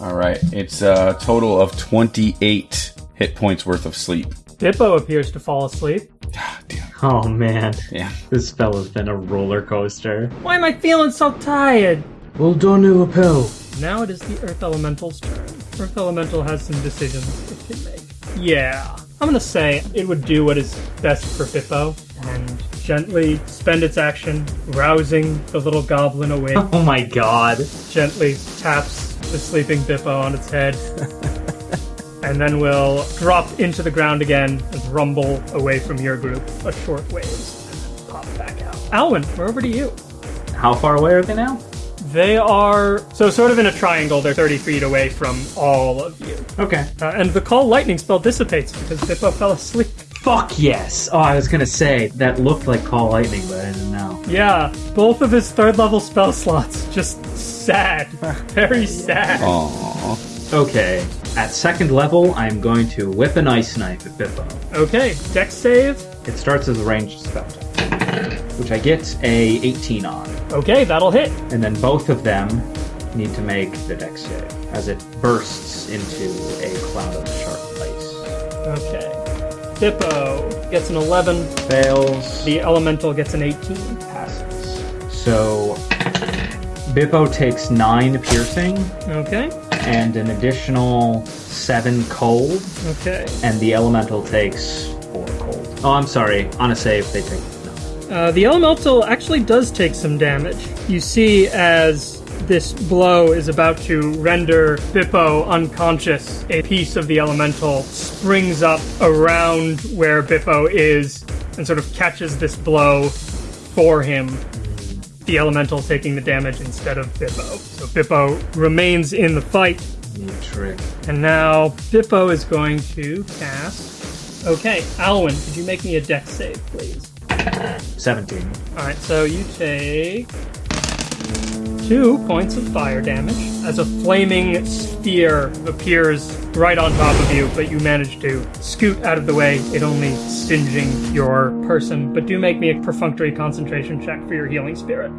All right, it's a total of 28 hit points worth of sleep. Bippo appears to fall asleep. Ah, damn. Oh man, Yeah. this spell has been a roller coaster. Why am I feeling so tired? Well done, Illipel. Now it is the Earth Elemental's turn. Earth Elemental has some decisions it can make. Yeah. I'm gonna say it would do what is best for Bippo and gently spend its action, rousing the little goblin awake. Oh my god. gently taps the sleeping Bippo on its head. and then will drop into the ground again and rumble away from your group a short ways. And then pop back out. Alwyn, we're over to you. How far away are they now? They are so sort of in a triangle. They're 30 feet away from all of you. Okay. Uh, and the call lightning spell dissipates because Bippo fell asleep. Fuck yes. Oh, I was gonna say that looked like call lightning, but I didn't know. Yeah, both of his third level spell slots just sad. Very sad. Aww. Okay. At second level, I'm going to whip an ice knife at Bippo. Okay, deck save. It starts as a ranged spell, which I get a 18 on, Okay, that'll hit. and then both of them need to make the dex save as it bursts into a cloud of sharp ice. Okay. Bippo gets an 11. Fails. The elemental gets an 18. passes. So Bippo takes nine piercing Okay. and an additional seven cold, Okay. and the elemental takes four cold. Oh, I'm sorry. On a save, they take no. Uh, the elemental actually does take some damage. You see, as this blow is about to render Bippo unconscious, a piece of the elemental springs up around where Bippo is and sort of catches this blow for him. The elemental taking the damage instead of Bippo. So Bippo remains in the fight, Neat trick. and now Bippo is going to cast. Okay, Alwyn, could you make me a dex save, please? 17. Alright, so you take two points of fire damage as a flaming sphere appears right on top of you, but you manage to scoot out of the way, it only stinging your person. But do make me a perfunctory concentration check for your healing spirit.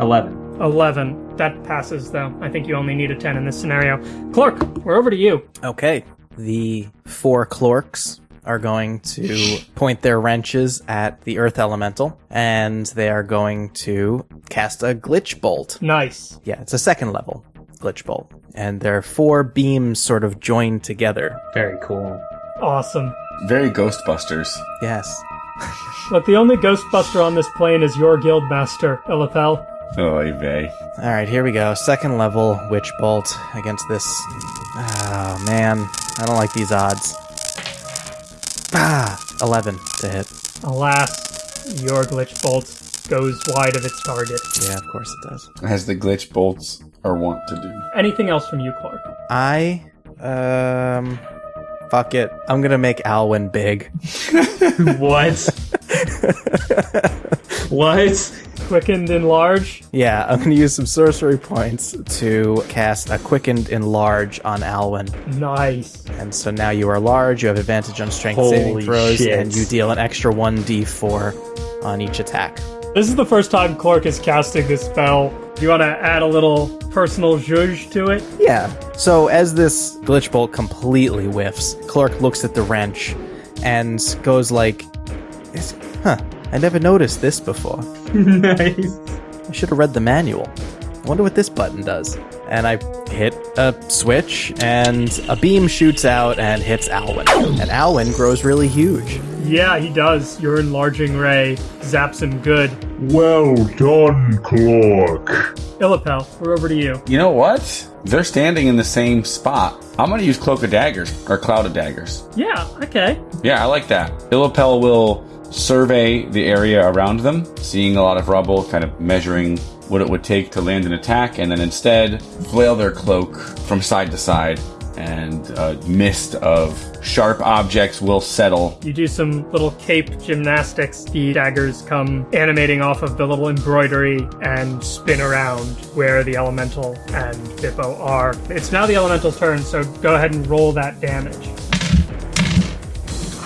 11. 11. That passes, though. I think you only need a 10 in this scenario. Clark, we're over to you. Okay. The four clorks are going to point their wrenches at the earth elemental, and they are going to cast a glitch bolt. Nice. Yeah, it's a second level glitch bolt. And their four beams sort of joined together. Very cool. Awesome. Very Ghostbusters. Yes. But the only Ghostbuster on this plane is your guildmaster, Illithel. Oh, vey. All right, here we go. Second level witch bolt against this. Oh man, I don't like these odds. Ah, 11 to hit. Alas, your glitch bolt goes wide of its target. Yeah, of course it does. As the glitch bolts are wont to do. Anything else from you, Clark? I um fuck it. I'm going to make Alwyn big. What? what? Quickened enlarge. Yeah, I'm going to use some sorcery points to cast a quickened enlarge on Alwyn. Nice. And so now you are large, you have advantage on strength Holy saving throws shit. and you deal an extra 1d4 on each attack. This is the first time Clark is casting this spell. Do you want to add a little personal zhuzh to it? Yeah. So as this glitch bolt completely whiffs, Clark looks at the wrench and goes like, "Is- "Huh? I never noticed this before. nice. I should have read the manual. I wonder what this button does." And I hit a switch, and a beam shoots out and hits Alwyn. And Alwyn grows really huge. Yeah, he does. Your enlarging ray zaps him good. Well done, Clark. Illipel, we're over to you. You know what? They're standing in the same spot. I'm going to use Cloak of Daggers, or Cloud of Daggers. Yeah, okay. Yeah, I like that. Illipel will survey the area around them, seeing a lot of rubble, kind of measuring what it would take to land an attack, and then instead flail their cloak from side to side, and a mist of sharp objects will settle. You do some little cape gymnastics. The daggers come animating off of the little embroidery and spin around where the elemental and Bippo are. It's now the elemental's turn, so go ahead and roll that damage.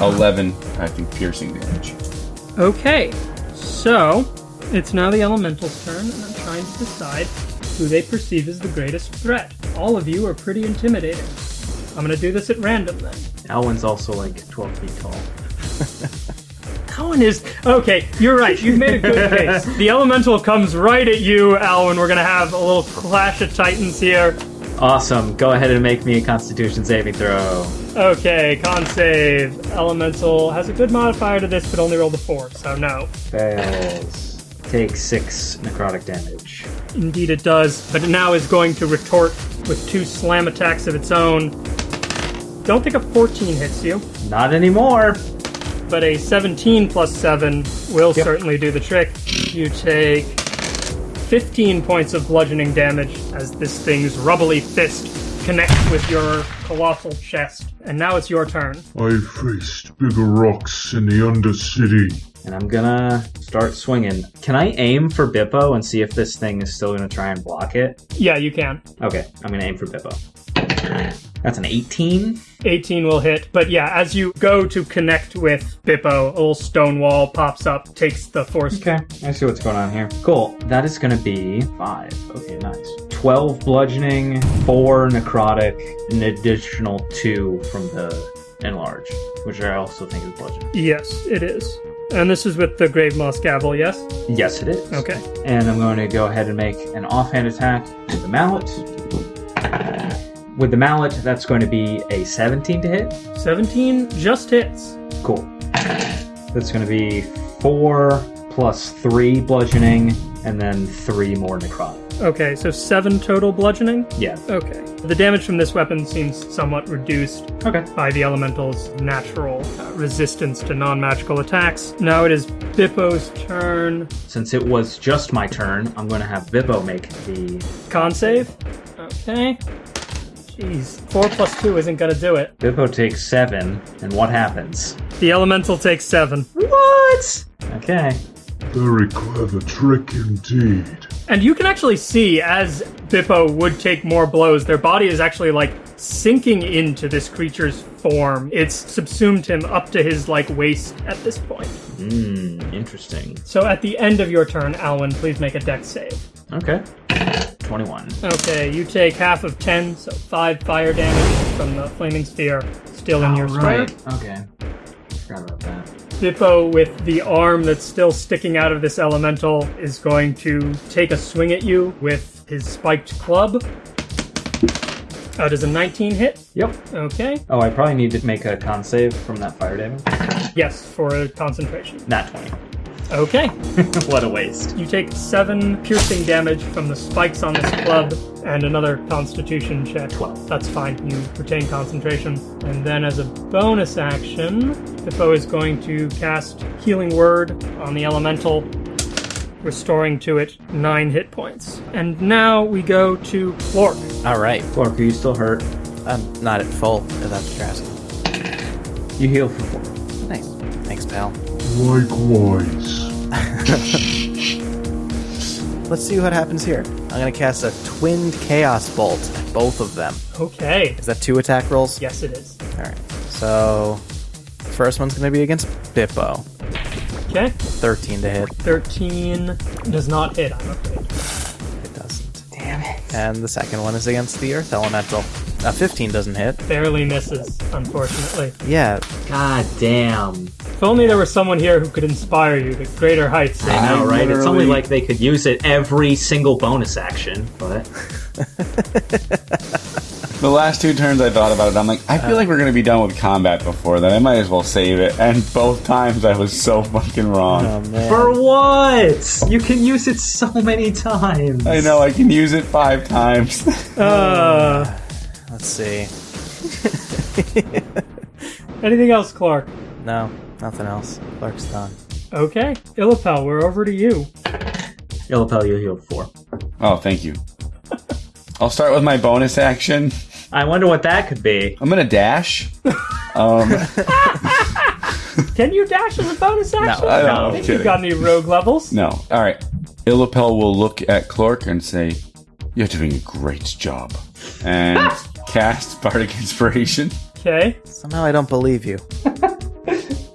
11, I think, piercing damage. Okay, so it's now the elemental's turn, and I'm trying to decide who they perceive as the greatest threat. All of you are pretty intimidating. I'm gonna do this at random then. Alwyn's also like 12 feet tall. Alwyn is okay. You're right. You've made a good case. The elemental comes right at you, Alwyn. We're gonna have a little clash of titans here. Awesome. Go ahead and make me a Constitution saving throw. Okay, con save. Elemental has a good modifier to this, but only rolled a four, so no. Fails. Take six necrotic damage. Indeed, it does, but it now is going to retort with two slam attacks of its own. Don't think a 14 hits you, Not anymore. but a 17 plus 7 will certainly do the trick. You take 15 points of bludgeoning damage as this thing's rubbly fist connects with your colossal chest. And now it's your turn. I faced bigger rocks in the Undercity. And I'm gonna start swinging. Can I aim for Bippo and see if this thing is still gonna try and block it? Yeah, you can. Okay, I'm gonna aim for Bippo. That's an 18. 18 will hit, but yeah, as you go to connect with Bippo, a little stone wall pops up, takes the force. Okay, I see what's going on here. Cool. That is gonna be five. Okay, nice. 12 bludgeoning, 4 necrotic, an additional 2 from the enlarge, which I also think is bludgeoning. Yes, it is. And this is with the Grave Moss Gavel, yes? Yes, it is. Okay. And I'm going to go ahead and make an offhand attack with the mallet. With the mallet, that's going to be a 17 to hit. 17 just hits. Cool. That's going to be 4 plus 3 bludgeoning, and then 3 more necrotic. Okay, so 7 total bludgeoning? Yeah. Okay. The damage from this weapon seems somewhat reduced Okay. by the elemental's natural uh, resistance to non magical attacks. Now it is Bippo's turn. Since it was just my turn, I'm going to have Bippo make the. Con save. Okay. Jeez. 4 plus 2 isn't gonna do it. Bippo takes 7, and what happens? The elemental takes 7. What? Okay. Very clever trick indeed. And you can actually see as Bippo would take more blows, their body is actually like sinking into this creature's form. It's subsumed him up to his like waist at this point. Hmm, interesting. So at the end of your turn, Alwyn, please make a dex save. Okay. 21. Okay, you take half of 10, so 5 fire damage from the flaming sphere still in your square. Okay. Forgot about that. Bippo, with the arm that's still sticking out of this elemental, is going to take a swing at you with his spiked club. Uh, does a 19 hit? Yep. Okay. Oh, I probably need to make a con save from that fire damage. Yes, for a concentration. Not 20. Okay. what a waste. You take 7 piercing damage from the spikes on this club and another constitution check. 12. That's fine. You retain concentration. And then as a bonus action, the foe is going to cast Healing Word on the elemental, restoring to it 9 hit points. And now we go to Clork. All right. Clark, are you still hurt? I'm not at full, if that's what you're asking. You heal for 4. Nice. Thanks, pal. Likewise. Let's see what happens here. I'm gonna cast a twinned chaos bolt at both of them. Okay. Is that two attack rolls? Yes, it is. All right. So, first one's gonna be against Bippo. Okay. 13 to hit. 13 does not hit, I'm afraid. It doesn't. Damn it. And the second one is against the Earth Elemental. Uh, 15 doesn't hit. Barely misses, unfortunately. Yeah, God damn. If only there was someone here who could inspire you to greater heights. I know, right? It's only like they could use it every single bonus action, but. The last two turns I thought about it, I'm like, I feel like we're gonna be done with combat before then. I might as well save it. And both times I was so fucking wrong. oh. For what? You can use it so many times. I know I can use it five times. Uh, Let's see. anything else, Clark? No, nothing else. Clark's done. Okay. Illipel, we're over to you. Illipel, you healed 4. oh, thank you. I'll start with my bonus action. I wonder what that could be. I'm gonna dash. Um, Can you dash as a bonus action? I know, I I'm think you've got any rogue levels. no. All right. Illipel will look at Clark and say, "You're doing a great job," and cast bardic inspiration. Okay. Somehow I don't believe you.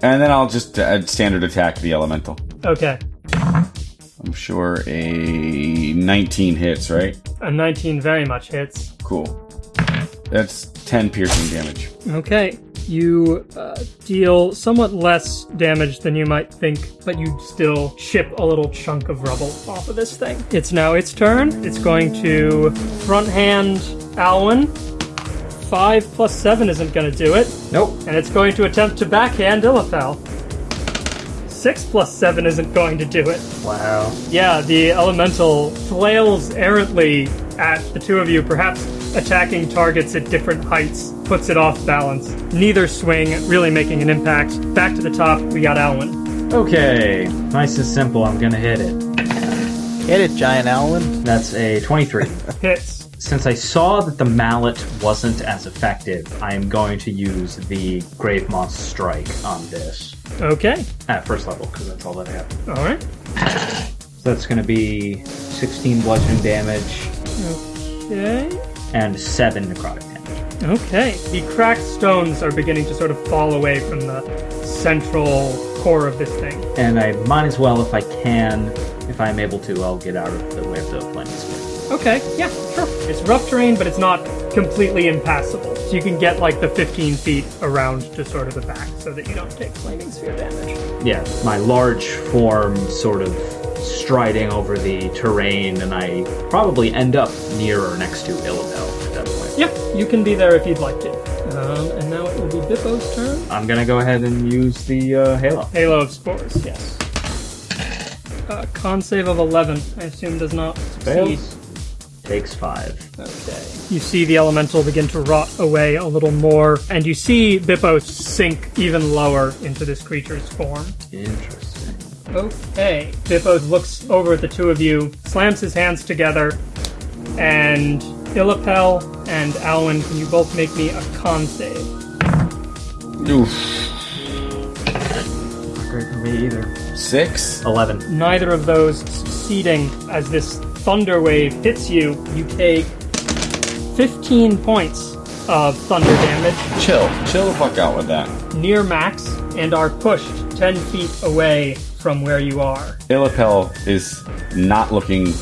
And then I'll just uh, standard attack the elemental. Okay. I'm sure a 19 hits, right? A 19 very much hits. Cool. That's 10 piercing damage. Okay. You uh, deal somewhat less damage than you might think, but you still chip a little chunk of rubble off of this thing. It's now its turn. It's going to front hand Alwyn. Five plus seven isn't going to do it. Nope. And it's going to attempt to backhand Illipel. Six plus seven isn't going to do it. Wow. Yeah, the elemental flails errantly at the two of you, perhaps attacking targets at different heights, puts it off balance. Neither swing really making an impact. Back to the top, we got Alwyn. Okay. Nice and simple. I'm gonna hit it. Hit it, Giant Alwyn. That's a 23. Hits. Since I saw that the mallet wasn't as effective, I am going to use the Grave Moss Strike on this Okay. at first level because that's all that I have. Alright. So that's going to be 16 bludgeoning damage Okay. and 7 necrotic damage. Okay. The cracked stones are beginning to sort of fall away from the central core of this thing. And I might as well, if I can, if I'm able to, I'll get out of the way of the sphere. Okay, yeah, sure. It's rough terrain, but it's not completely impassable. So you can get like the 15 feet around to sort of the back so that you don't take flaming sphere damage. Yeah, my large form sort of striding over the terrain, and I probably end up near or next to Illipel at that point. Yeah, you can be there if you'd like to. Um, and now it will be Bippo's turn. I'm gonna go ahead and use the uh, Halo. Halo of Spores, yes. Uh, con save of 11, I assume does not succeed. Fails. Takes 5. Okay. You see the elemental begin to rot away a little more, and you see Bippo sink even lower into this creature's form. Interesting. Okay. Bippo looks over at the two of you, slams his hands together, and Illipel and Alwyn, can you both make me a con save? Oof. Great for me either. Six. 11. Neither of those succeeding as this thunder wave hits you. You take 15 points of thunder damage, Chill. Chill the fuck out with that. near max, and are pushed 10 feet away from where you are. Illipel is not looking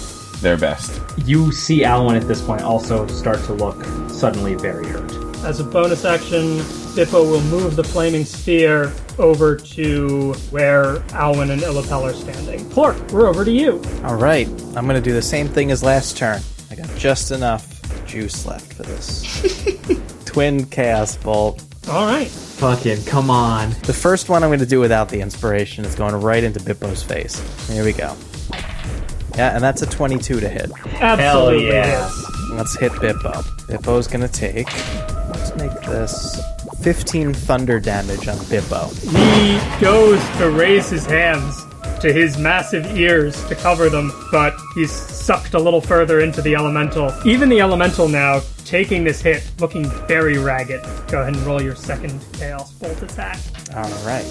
their best. You see Alwyn at this point also start to look suddenly very hurt. As a bonus action, Bippo will move the flaming sphere over to where Alwyn and Illipel are standing. Plork, we're over to you. All right, I'm gonna do the same thing as last turn. I got just enough juice left for this. Twin Chaos Bolt. All right. Fucking come on. The first one I'm gonna do without the inspiration is going right into Bippo's face. Here we go. Yeah, and that's a 22 to hit. Absolutely. yeah. yes. Let's hit Bippo. Bippo's gonna take. Let's make this 15 thunder damage on Bippo. He goes to raise his hands to his massive ears to cover them, but he's sucked a little further into the elemental. Even the elemental now, taking this hit, looking very ragged. Go ahead and roll your second Chaos Bolt attack. All right,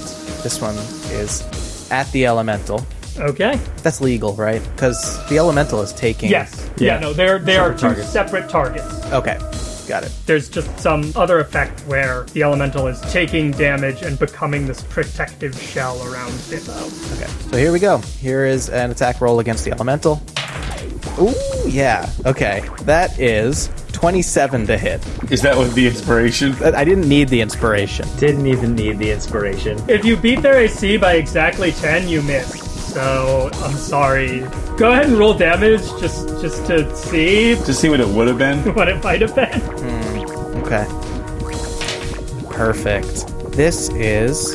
this one is at the elemental. Okay. That's legal, right? Because the elemental is taking. Yes. Yeah, Yeah. no, they're, they are two targets. separate targets. Okay, got it. There's just some other effect where the elemental is taking damage and becoming this protective shell around Bippo. Okay, so here we go. Here is an attack roll against the elemental. Ooh, yeah. Okay, that is 27 to hit. Is that with the inspiration? I didn't need the inspiration. Didn't even need the inspiration. If you beat their AC by exactly 10, you miss. So, I'm sorry. Go ahead and roll damage just just to see To see what it would have been. what it might have been. Okay. Perfect. This is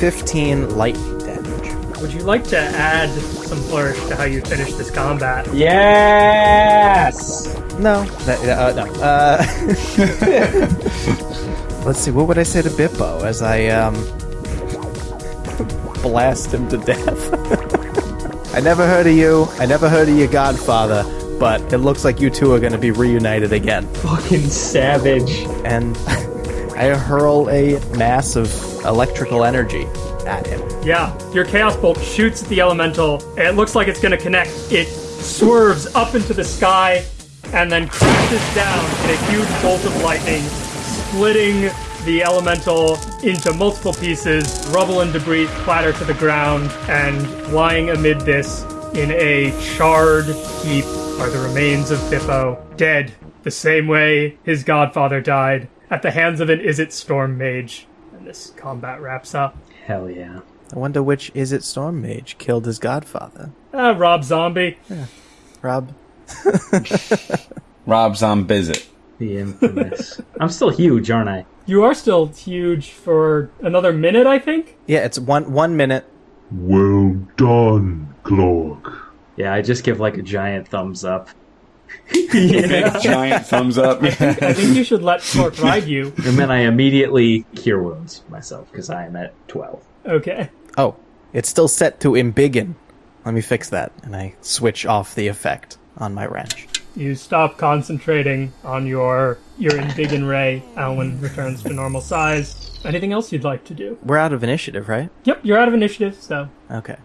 15 lightning damage. Would you like to add some flourish to how you finish this combat? Yes! No, that, uh, no. Uh, let's see. What would I say to Bippo as I um blast him to death? I never heard of you. I never heard of your godfather. But it looks like you two are going to be reunited again. Fucking savage. And I hurl a mass of electrical energy at him. Yeah, your Chaos Bolt shoots at the elemental. It looks like it's going to connect. It swerves up into the sky and then crashes down in a huge bolt of lightning, splitting the elemental into multiple pieces. Rubble and debris clatter to the ground, and lying amid this in a charred heap are the remains of Bippo, dead the same way his godfather died at the hands of an Izzet Storm mage. And this combat wraps up. Hell yeah. I wonder which is it Storm Mage killed his godfather. Ah, Rob Zombie. Rob. Rob Zombizit. The infamous. I'm still huge, aren't I? You are still huge for another minute, I think. Yeah, it's one one minute. Well done, Clark. Yeah, I just give like a giant thumbs up. Big giant thumbs up. I think you should let Clark ride you. And then I immediately cure wounds myself because I am at 12. Okay. Oh, it's still set to embiggen. Let me fix that, and I switch off the effect on my wrench. You stop concentrating on your your Embiggen ray. Alwyn returns to normal size. Anything else you'd like to do? We're out of initiative, right? Yep, you're out of initiative, so Okay.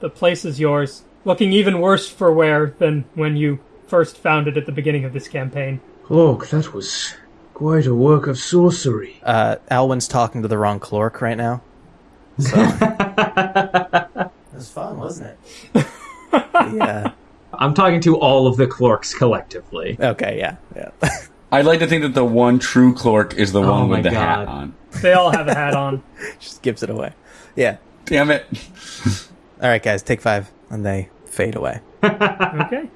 the place is yours. Looking even worse for wear than when you first found it at the beginning of this campaign. Look, that was quite a work of sorcery. Uh, Alwyn's talking to the wrong Clork right now. So. it was fun, wasn't it? yeah. I'm talking to all of the Clorks collectively. Okay, yeah, yeah. I'd like to think that the one true Clork is the Oh one with the hat on. They all have a hat on. Just gives it away. Yeah. Damn it. All right, guys, take five, and they fade away. Okay.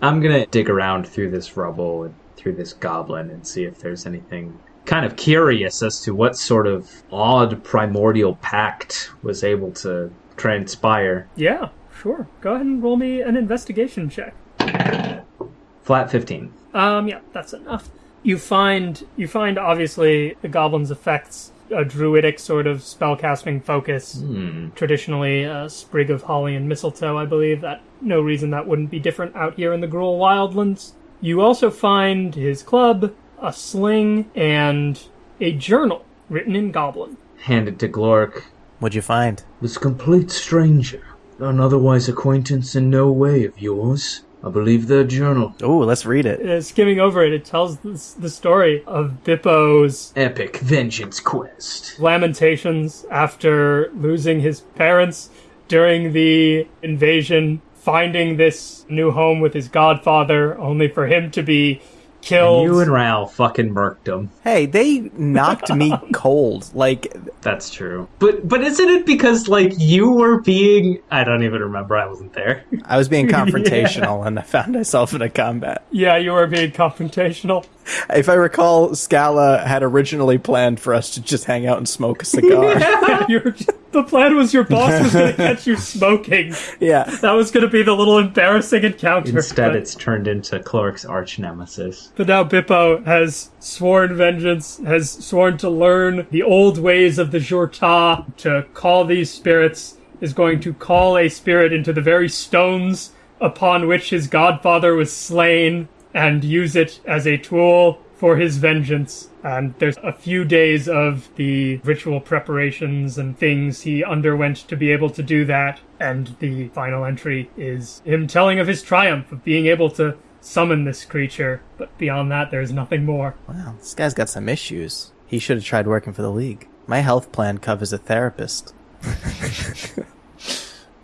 I'm gonna dig around through this rubble and through this goblin and see if there's anything kind of curious as to what sort of odd primordial pact was able to transpire. Yeah, sure. Go ahead and roll me an investigation check. Flat 15. Um, yeah, that's enough. You find you find obviously the goblin's effects a druidic sort of spellcasting focus. Traditionally, a sprig of holly and mistletoe, I believe. That no reason that wouldn't be different out here in the Gruul Wildlands. You also find his club, a sling, and a journal written in Goblin. Handed to Glork. What'd you find? This complete stranger, an otherwise acquaintance in no way of yours. I believe their journal. Oh, let's read it. Uh, skimming over it, it tells this, the story of Bippo's Epic vengeance quest. lamentations after losing his parents during the invasion, finding this new home with his godfather, only for him to be killed. You and Ral fucking murked him. Hey, they knocked me cold. Like, That's true. But but isn't it because like you were being I don't even remember I wasn't there. I was being confrontational, and I found myself in a combat. yeah, you were being confrontational. If I recall, Scala had originally planned for us to just hang out and smoke a cigar. You were- the plan was your boss was going to catch you smoking. yeah. That was going to be the little embarrassing encounter. Instead but- it's turned into Clark's arch nemesis. But now Bippo has sworn vengeance, has sworn to learn the old ways of the Jurta, to call these spirits, is going to call a spirit into the very stones upon which his godfather was slain, and use it as a tool for his vengeance. And there's a few days of the ritual preparations and things he underwent to be able to do that. And the final entry is him telling of his triumph of being able to summon this creature. But beyond that, there's nothing more. Wow, this guy's got some issues. He should have tried working for the League. My health plan covers a therapist.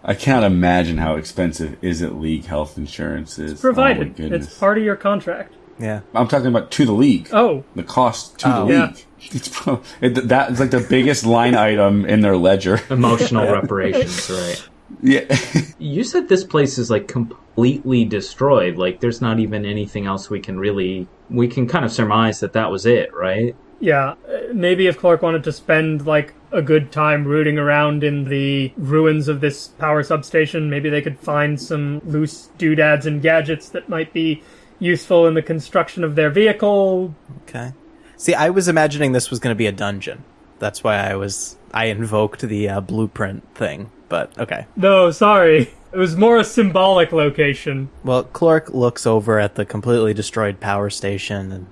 I can't imagine how expensive is it league health insurance is. Oh, my Provided. goodness. it's part of your contract. Yeah. I'm talking about to the league. Oh, The cost to Oh. the Yeah. league. It's it, that is like the biggest line item in their ledger. Emotional reparations, right. Yeah. You said this place is like completely destroyed. Like there's not even anything else we can really we can kind of surmise that that was it, right? yeah. Uh, Maybe if Clark wanted to spend, like, a good time rooting around in the ruins of this power substation, maybe they could find some loose doodads and gadgets that might be useful in the construction of their vehicle. Okay. See, I was imagining this was going to be a dungeon. That's why I was I invoked the uh, blueprint thing. But okay. No, sorry. It was more a symbolic location. Well, Clark looks over at the completely destroyed power station and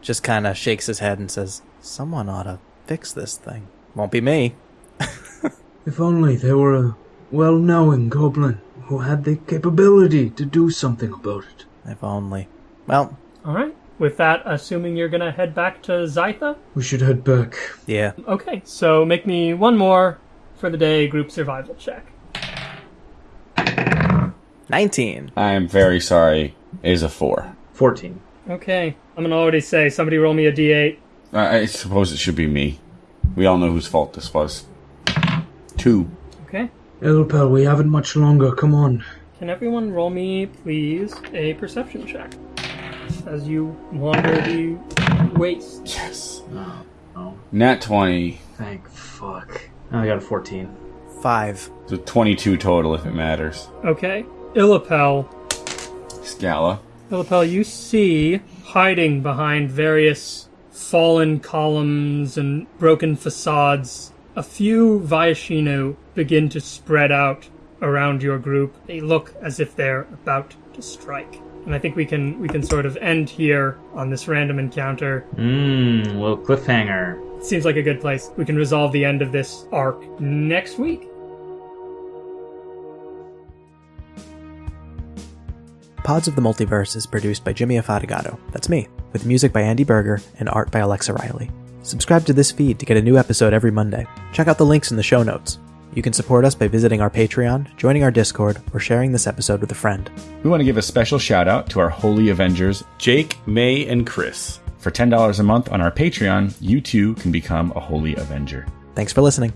just kind of shakes his head and says, "Someone ought to fix this thing. Won't be me." If only there were a well knowing goblin who had the capability to do something about it. If only. Well, All right. With that, assuming you're gonna head back to Zytha. We should head back. yeah. Okay, so make me one more for the day group survival check. 19. I am very sorry. It is a four. 14. Okay, I'm gonna already say somebody roll me a d8. I I suppose it should be me. We all know whose fault this was. Two. Okay. Elpel, we haven't much longer. Come on. Can everyone roll me, please, a perception check as you wander the waste? Yes. Oh, Nat 20. thank fuck. Oh, I got a 14. Five. So 22 total if it matters. Okay. Illipel. Scala. Illipel, you see hiding behind various fallen columns and broken facades. A few Viashino begin to spread out around your group. They look as if they're about to strike. And I think we can we can sort of end here on this random encounter. Mmm, little cliffhanger. Seems like a good place. We can resolve the end of this arc next week. Pods of the Multiverse is produced by Jimmy Afatigato. That's me, with music by Andy Berger and art by Alexa Riley. Subscribe to this feed to get a new episode every Monday. Check out the links in the show notes. You can support us by visiting our Patreon, joining our Discord, or sharing this episode with a friend. We want to give a special shout out to our Holy Avengers, Jake, May, and Chris. For $10 a month on our Patreon, you too can become a Holy Avenger. Thanks for listening.